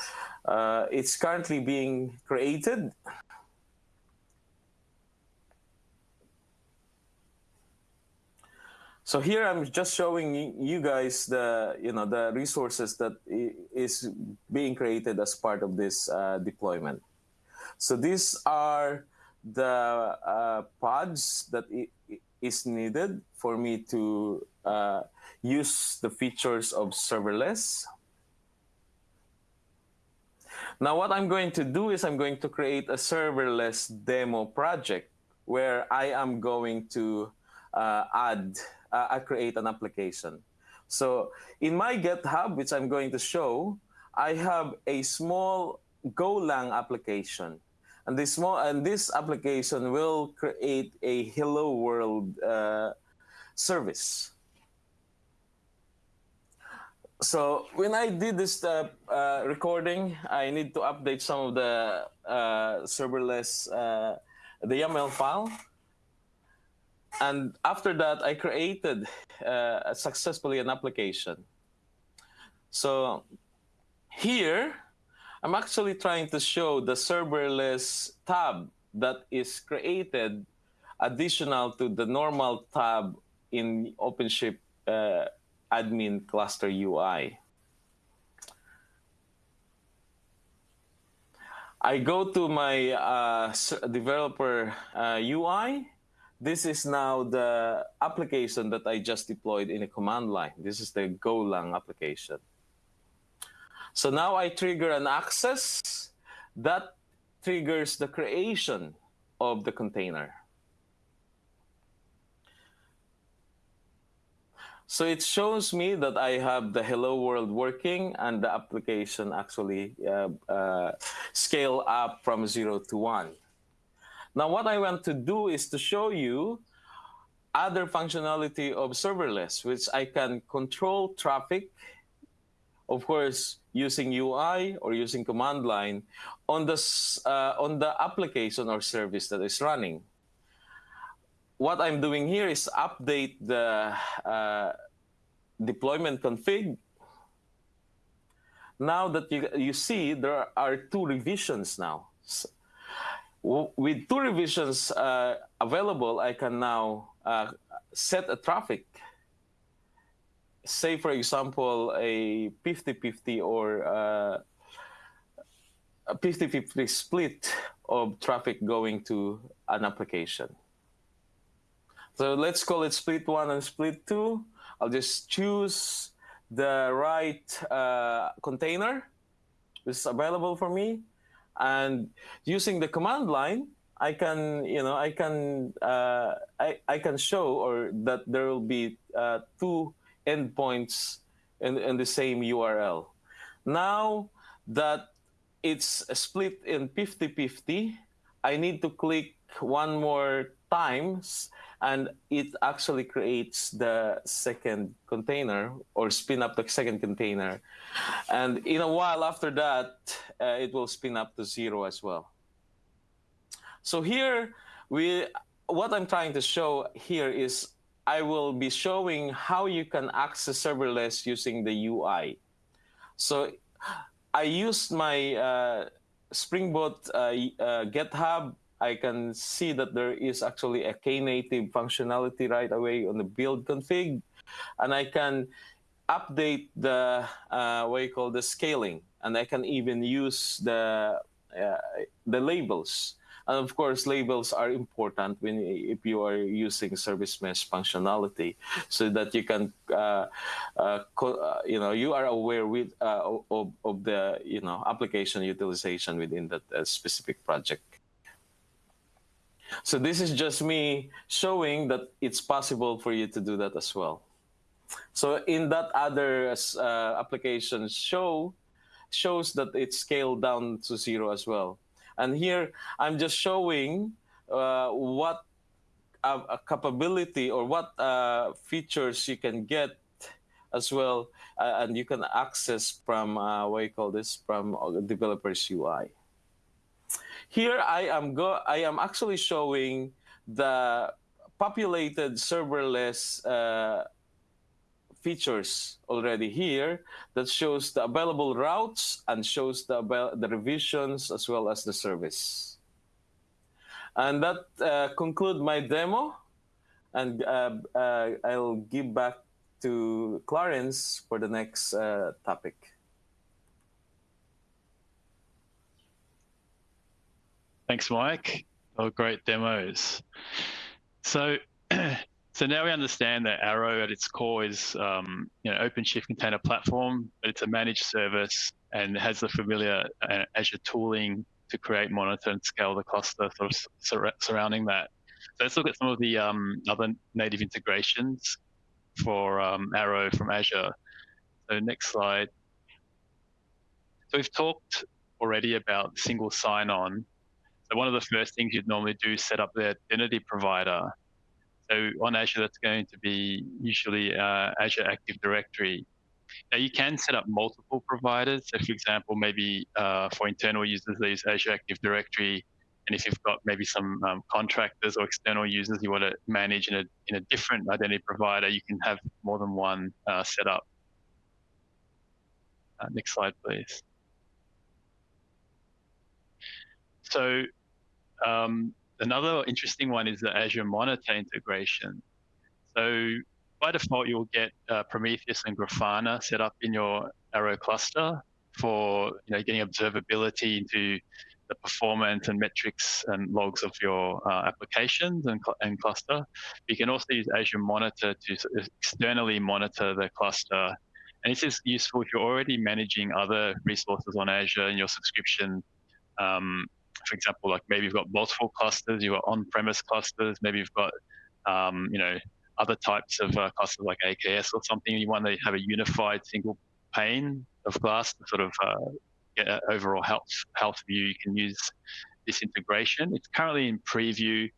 uh, it's currently being created. So here I'm just showing you guys the you know the resources that is being created as part of this uh, deployment. So these are the uh, pods that is needed for me to uh, use the features of serverless. Now what I'm going to do is I'm going to create a serverless demo project where I am going to uh, add, uh, create an application. So in my GitHub, which I'm going to show, I have a small Golang application and this small and this application will create a hello world uh, service. So when I did this uh, uh, recording, I need to update some of the uh, serverless uh, the YAML file. And after that, I created uh, successfully an application. So here, I'm actually trying to show the serverless tab that is created additional to the normal tab in OpenShift uh, admin cluster UI. I go to my uh, developer uh, UI. This is now the application that I just deployed in a command line. This is the Golang application. So now I trigger an access that triggers the creation of the container. So it shows me that I have the hello world working and the application actually uh, uh, scale up from zero to one. Now what I want to do is to show you other functionality of serverless, which I can control traffic of course, using UI or using command line on the, uh, on the application or service that is running. What I'm doing here is update the uh, deployment config. Now that you, you see, there are two revisions now. So, with two revisions uh, available, I can now uh, set a traffic say, for example, a 50-50 or uh, a 50-50 split of traffic going to an application. So let's call it split one and split two. I'll just choose the right uh, container which is available for me. And using the command line, I can, you know, I can, uh, I, I can show or that there will be uh, two endpoints in, in the same URL. Now that it's split in 50-50, I need to click one more times and it actually creates the second container or spin up the second container. And in a while after that, uh, it will spin up to zero as well. So here, we, what I'm trying to show here is I will be showing how you can access serverless using the UI. So I used my uh, Spring Boot uh, uh, GitHub I can see that there is actually a Knative functionality right away on the build config. And I can update the, uh, what you call the scaling. And I can even use the, uh, the labels. And of course, labels are important when if you are using service mesh functionality, so that you can, uh, uh, uh you know, you are aware with uh, of, of the you know application utilization within that uh, specific project. So this is just me showing that it's possible for you to do that as well. So in that other uh, application show, shows that it's scaled down to zero as well. And here I'm just showing uh, what a, capability or what uh, features you can get as well, uh, and you can access from uh, what you call this from developers UI. Here I am go I am actually showing the populated serverless uh, features already here that shows the available routes and shows the, the revisions as well as the service. And that uh, conclude my demo. And uh, uh, I'll give back to Clarence for the next uh, topic. Thanks, Mike. Oh, great demos. So, so now we understand that ARO at its core is um, you know OpenShift container platform, but it's a managed service and has the familiar uh, Azure tooling to create, monitor, and scale the cluster sort of sur surrounding that. So let's look at some of the um, other native integrations for um, ARO from Azure. So next slide. So we've talked already about single sign-on so one of the first things you'd normally do is set up the identity provider. So on Azure, that's going to be usually uh, Azure Active Directory. Now you can set up multiple providers. So for example, maybe uh, for internal users, they use Azure Active Directory. And if you've got maybe some um, contractors or external users you want to manage in a, in a different identity provider, you can have more than one uh, set up. Uh, next slide, please. So um, another interesting one is the Azure Monitor integration. So by default, you'll get uh, Prometheus and Grafana set up in your ARO cluster for you know getting observability into the performance and metrics and logs of your uh, applications and, and cluster. You can also use Azure Monitor to externally monitor the cluster. And this is useful if you're already managing other resources on Azure in your subscription um, for example, like maybe you've got multiple clusters, you've got on-premise clusters, maybe you've got, um, you know, other types of uh, clusters like AKS or something. You want to have a unified single pane of glass to sort of uh, get an overall health health view. You can use this integration. It's currently in preview,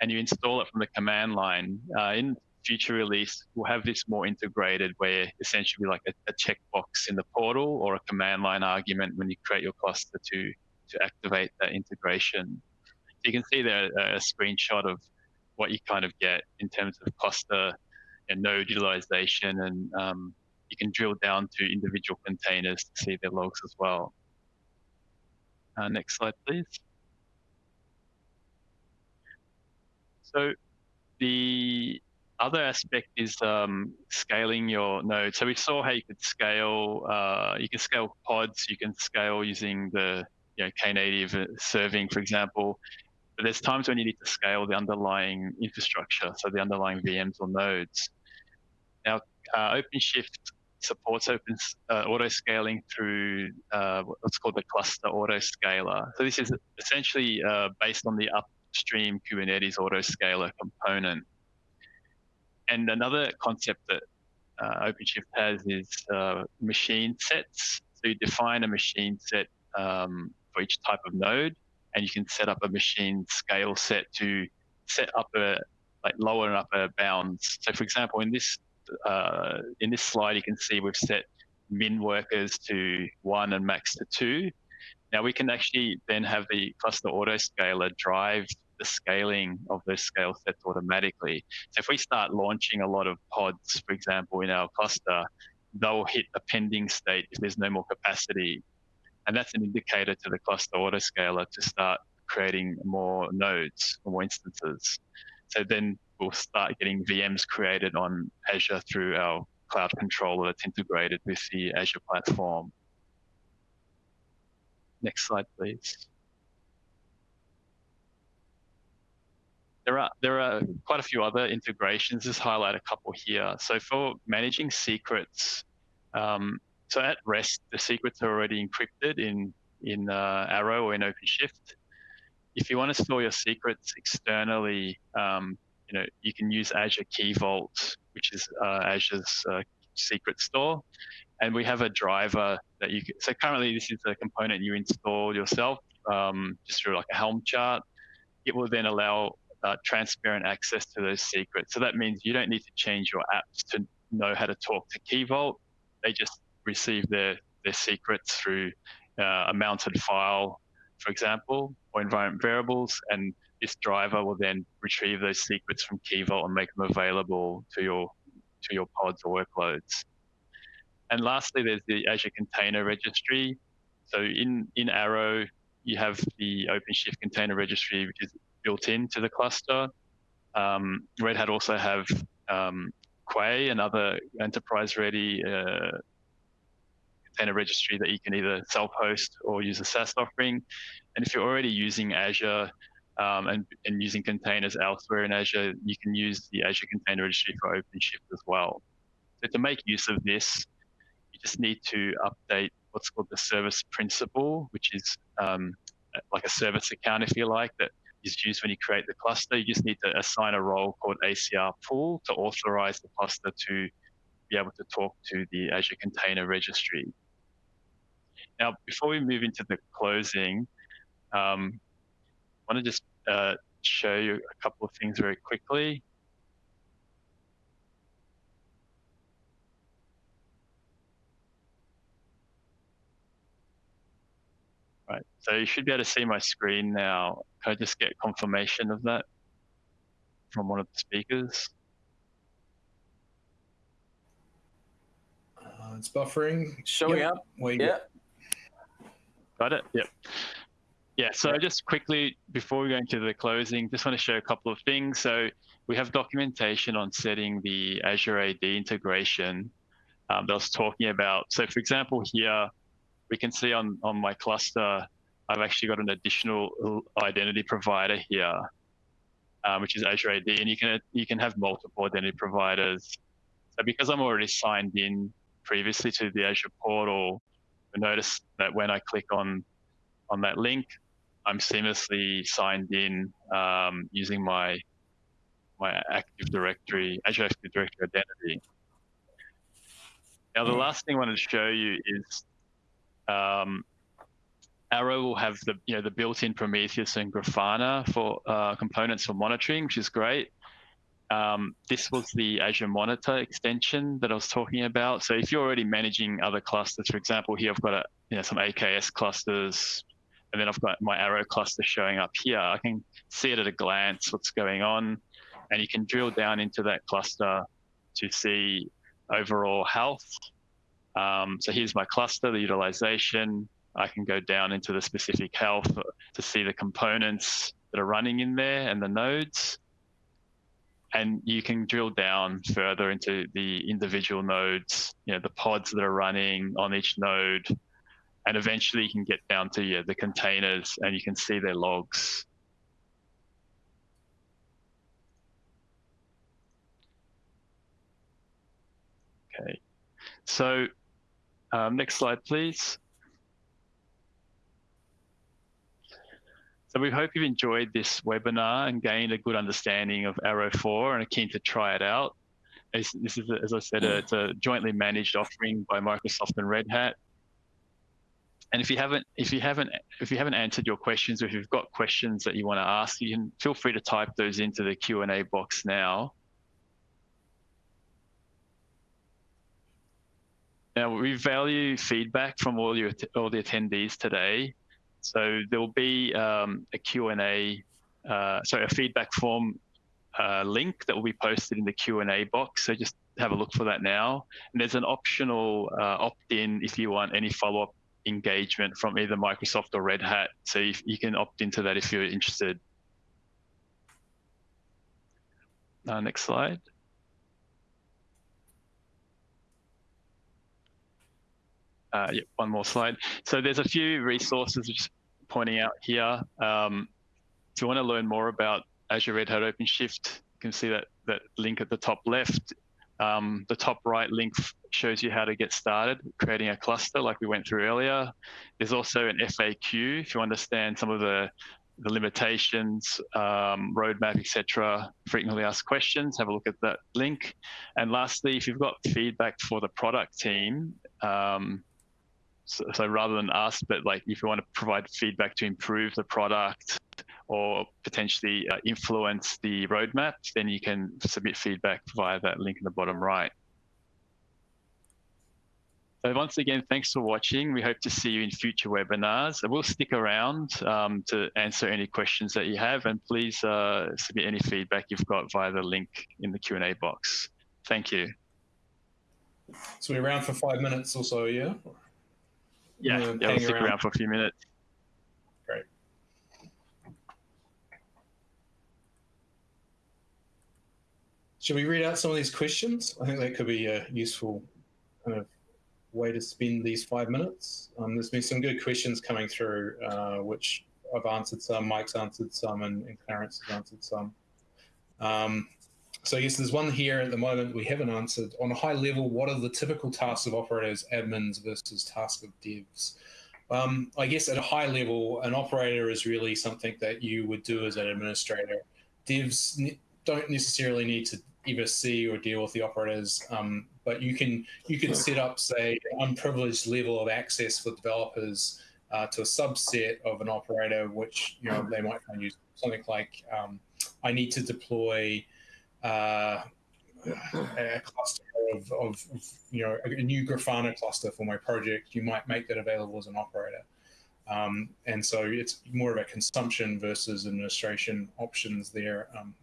and you install it from the command line. Uh, in future release, we'll have this more integrated, where essentially like a, a checkbox in the portal or a command line argument when you create your cluster to to activate that integration. So you can see there a screenshot of what you kind of get in terms of cluster and node utilization, and um, you can drill down to individual containers to see their logs as well. Uh, next slide, please. So the other aspect is um, scaling your node. So we saw how you could scale, uh, you can scale pods, you can scale using the you know, Knative serving, for example. But there's times when you need to scale the underlying infrastructure, so the underlying VMs or nodes. Now, uh, OpenShift supports open uh, auto scaling through uh, what's called the cluster auto scaler. So this is essentially uh, based on the upstream Kubernetes auto scaler component. And another concept that uh, OpenShift has is uh, machine sets. So you define a machine set um, for each type of node, and you can set up a machine scale set to set upper, like lower and upper bounds. So for example, in this uh, in this slide, you can see we've set min workers to one and max to two. Now we can actually then have the cluster autoscaler drive the scaling of those scale sets automatically. So if we start launching a lot of pods, for example, in our cluster, they'll hit a pending state if there's no more capacity. And that's an indicator to the cluster autoscaler to start creating more nodes, more instances. So then we'll start getting VMs created on Azure through our cloud controller that's integrated with the Azure platform. Next slide, please. There are there are quite a few other integrations. Just highlight a couple here. So for managing secrets, um, so at rest, the secrets are already encrypted in in uh, ARO or in OpenShift. If you want to store your secrets externally, um, you know you can use Azure Key Vault, which is uh, Azure's uh, secret store, and we have a driver that you can. So currently, this is a component you install yourself um, just through like a Helm chart. It will then allow uh, transparent access to those secrets. So that means you don't need to change your apps to know how to talk to Key Vault. They just receive their, their secrets through uh, a mounted file, for example, or environment variables. And this driver will then retrieve those secrets from Key Vault and make them available to your, to your pods or workloads. And lastly, there's the Azure Container Registry. So in, in ARO, you have the OpenShift Container Registry, which is built into the cluster. Um, Red Hat also have um, Quay, another enterprise-ready uh, container registry that you can either self-host or use a SaaS offering. And if you're already using Azure um, and, and using containers elsewhere in Azure, you can use the Azure Container Registry for OpenShift as well. So to make use of this, you just need to update what's called the service principal, which is um, like a service account, if you like, that is used when you create the cluster. You just need to assign a role called ACR pool to authorize the cluster to be able to talk to the Azure Container Registry. Now, before we move into the closing, um, I want to just uh, show you a couple of things very quickly. Right, so you should be able to see my screen now. Can I just get confirmation of that from one of the speakers? Uh, it's buffering. Showing yep. up. Wait, yeah. Got it? Yep. Yeah, so just quickly, before we go into the closing, just want to show a couple of things. So we have documentation on setting the Azure AD integration um, that I was talking about. So for example, here, we can see on, on my cluster, I've actually got an additional identity provider here, um, which is Azure AD, and you can you can have multiple identity providers. So because I'm already signed in previously to the Azure portal, notice that when I click on on that link, I'm seamlessly signed in um, using my my Active Directory, Azure Active Directory identity. Now, the last thing I wanted to show you is um, ARO will have the you know the built-in Prometheus and Grafana for uh, components for monitoring, which is great. Um, this was the Azure Monitor extension that I was talking about. So if you're already managing other clusters, for example, here I've got a, you know, some AKS clusters, and then I've got my ARO cluster showing up here. I can see it at a glance what's going on, and you can drill down into that cluster to see overall health. Um, so here's my cluster, the utilization, I can go down into the specific health to see the components that are running in there and the nodes. And you can drill down further into the individual nodes, you know, the pods that are running on each node. And eventually you can get down to yeah, the containers and you can see their logs. Okay, so um, next slide, please. So we hope you've enjoyed this webinar and gained a good understanding of ARO 4 and are keen to try it out. This, this is, as I said, a, it's a jointly managed offering by Microsoft and Red Hat. And if you haven't, if you haven't, if you haven't answered your questions, or if you've got questions that you want to ask, you can feel free to type those into the Q and A box now. Now we value feedback from all your all the attendees today. So there will be um, a Q&A, uh, sorry, a feedback form uh, link that will be posted in the Q&A box. So just have a look for that now. And there's an optional uh, opt-in if you want any follow-up engagement from either Microsoft or Red Hat. So you, you can opt into that if you're interested. Uh, next slide. Uh, yeah, one more slide. So there's a few resources just pointing out here. Um, if you want to learn more about Azure Red Hat OpenShift, you can see that, that link at the top left. Um, the top right link shows you how to get started creating a cluster like we went through earlier. There's also an FAQ if you understand some of the, the limitations, um, roadmap, etc. Frequently asked questions, have a look at that link. And lastly, if you've got feedback for the product team, um, so, so, rather than us, but like if you want to provide feedback to improve the product or potentially uh, influence the roadmap, then you can submit feedback via that link in the bottom right. So once again, thanks for watching. We hope to see you in future webinars. We'll stick around um, to answer any questions that you have, and please uh, submit any feedback you've got via the link in the Q&A box. Thank you. So we're around for five minutes or so, yeah? Yeah, yeah, we'll stick around. around for a few minutes. Great. Should we read out some of these questions? I think that could be a useful kind of way to spend these five minutes. Um, there's been some good questions coming through, uh, which I've answered some, Mike's answered some, and, and Clarence has answered some. Um, so yes, there's one here at the moment we haven't answered. On a high level, what are the typical tasks of operators, admins versus tasks of devs? Um, I guess at a high level, an operator is really something that you would do as an administrator. Devs ne don't necessarily need to ever see or deal with the operators, um, but you can you can set up, say, an unprivileged level of access for developers uh, to a subset of an operator, which you know they might find use something like um, I need to deploy uh, a cluster of, of, you know, a new Grafana cluster for my project, you might make that available as an operator. Um, and so it's more of a consumption versus administration options there, um,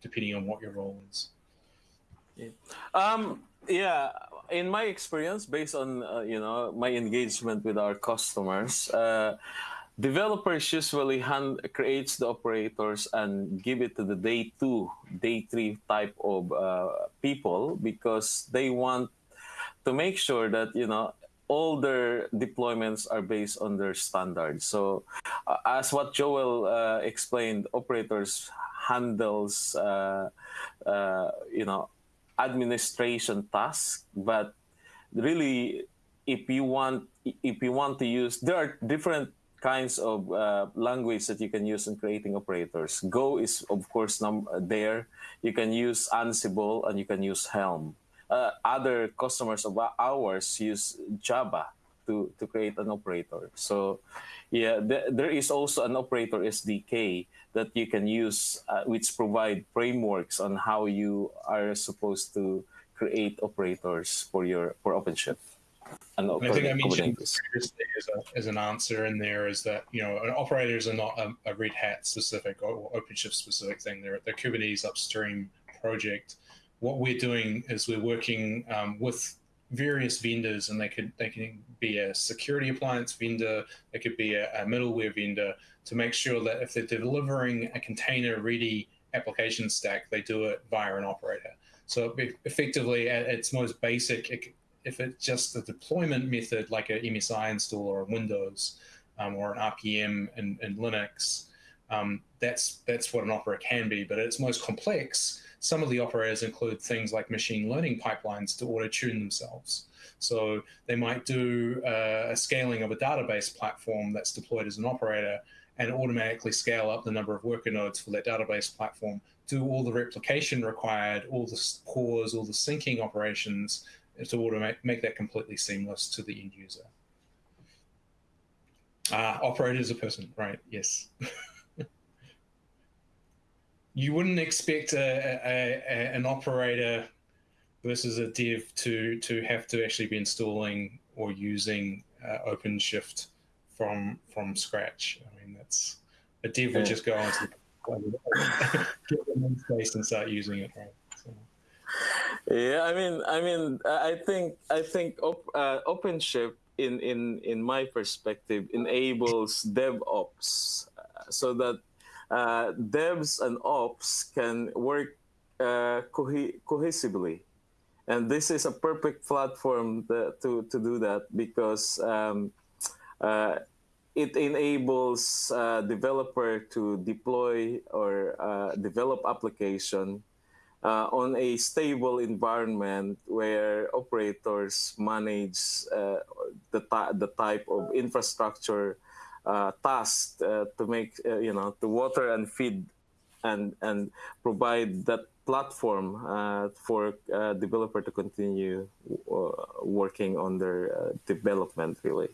depending on what your role is. Yeah. Um, yeah, in my experience, based on uh, you know my engagement with our customers, uh, Developers usually hand creates the operators and give it to the day two, day three type of uh, people because they want to make sure that you know all their deployments are based on their standards. So, uh, as what Joel uh, explained, operators handles uh, uh, you know administration tasks, but really, if you want if you want to use, there are different kinds of uh, language that you can use in creating operators. Go is, of course, there. You can use Ansible and you can use Helm. Uh, other customers of ours use Java to, to create an operator. So, yeah, th there is also an operator SDK that you can use, uh, which provide frameworks on how you are supposed to create operators for your for OpenShift. And I think I mentioned previously as, a, as, an answer in there is that you know operators are not a, a Red Hat specific or OpenShift specific thing. They're the Kubernetes upstream project. What we're doing is we're working um, with various vendors, and they could they can be a security appliance vendor, they could be a, a middleware vendor to make sure that if they're delivering a container ready application stack, they do it via an operator. So effectively, at its most basic, it, if it's just a deployment method like a MSI installer on Windows um, or an RPM in, in Linux, um, that's that's what an operator can be. But its most complex, some of the operators include things like machine learning pipelines to auto tune themselves. So they might do uh, a scaling of a database platform that's deployed as an operator and automatically scale up the number of worker nodes for that database platform, do all the replication required, all the cores, all the syncing operations, to automate make that completely seamless to the end user. Ah, operator is a person, right? Yes. you wouldn't expect a, a, a, an operator versus a dev to to have to actually be installing or using uh, OpenShift from from scratch. I mean, that's a dev would just go onto the the space and start using it, right? Yeah, I mean, I mean, I think I think op, uh, OpenShift in in in my perspective enables DevOps uh, so that uh, devs and ops can work uh, co- cohesively. And this is a perfect platform that, to, to do that because um, uh, it enables uh, developer to deploy or uh, develop application uh, on a stable environment where operators manage uh, the, the type of infrastructure uh, tasked uh, to make uh, you know to water and feed and and provide that platform uh, for uh, developer to continue working on their development really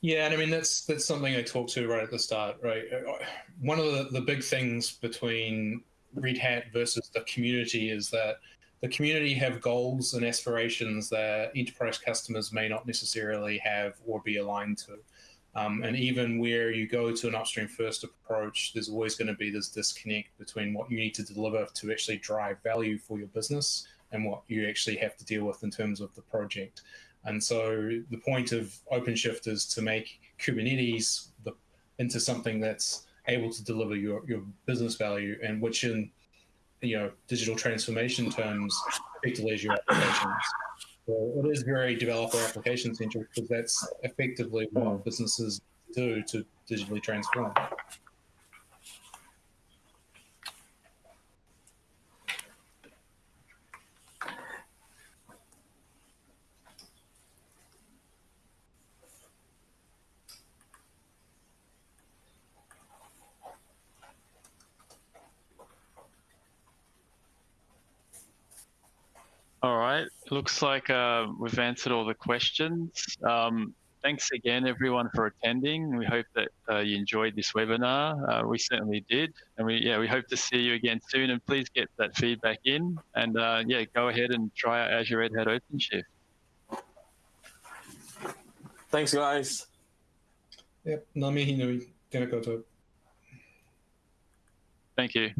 yeah and i mean that's that's something i talked to right at the start right one of the, the big things between red hat versus the community is that the community have goals and aspirations that enterprise customers may not necessarily have or be aligned to. Um, and even where you go to an upstream first approach, there's always going to be this disconnect between what you need to deliver to actually drive value for your business and what you actually have to deal with in terms of the project. And so the point of OpenShift is to make Kubernetes the, into something that's able to deliver your, your business value and which in you know digital transformation terms effectively as your applications. So it is very developer application centric because that's effectively what hmm. businesses do to digitally transform. All right. Looks like uh, we've answered all the questions. Um, thanks again, everyone, for attending. We hope that uh, you enjoyed this webinar. Uh, we certainly did, and we yeah we hope to see you again soon. And please get that feedback in, and uh, yeah, go ahead and try out Azure Red Hat OpenShift. Thanks, guys. Yep. Nami hinui. Tēnā koutou. Thank you.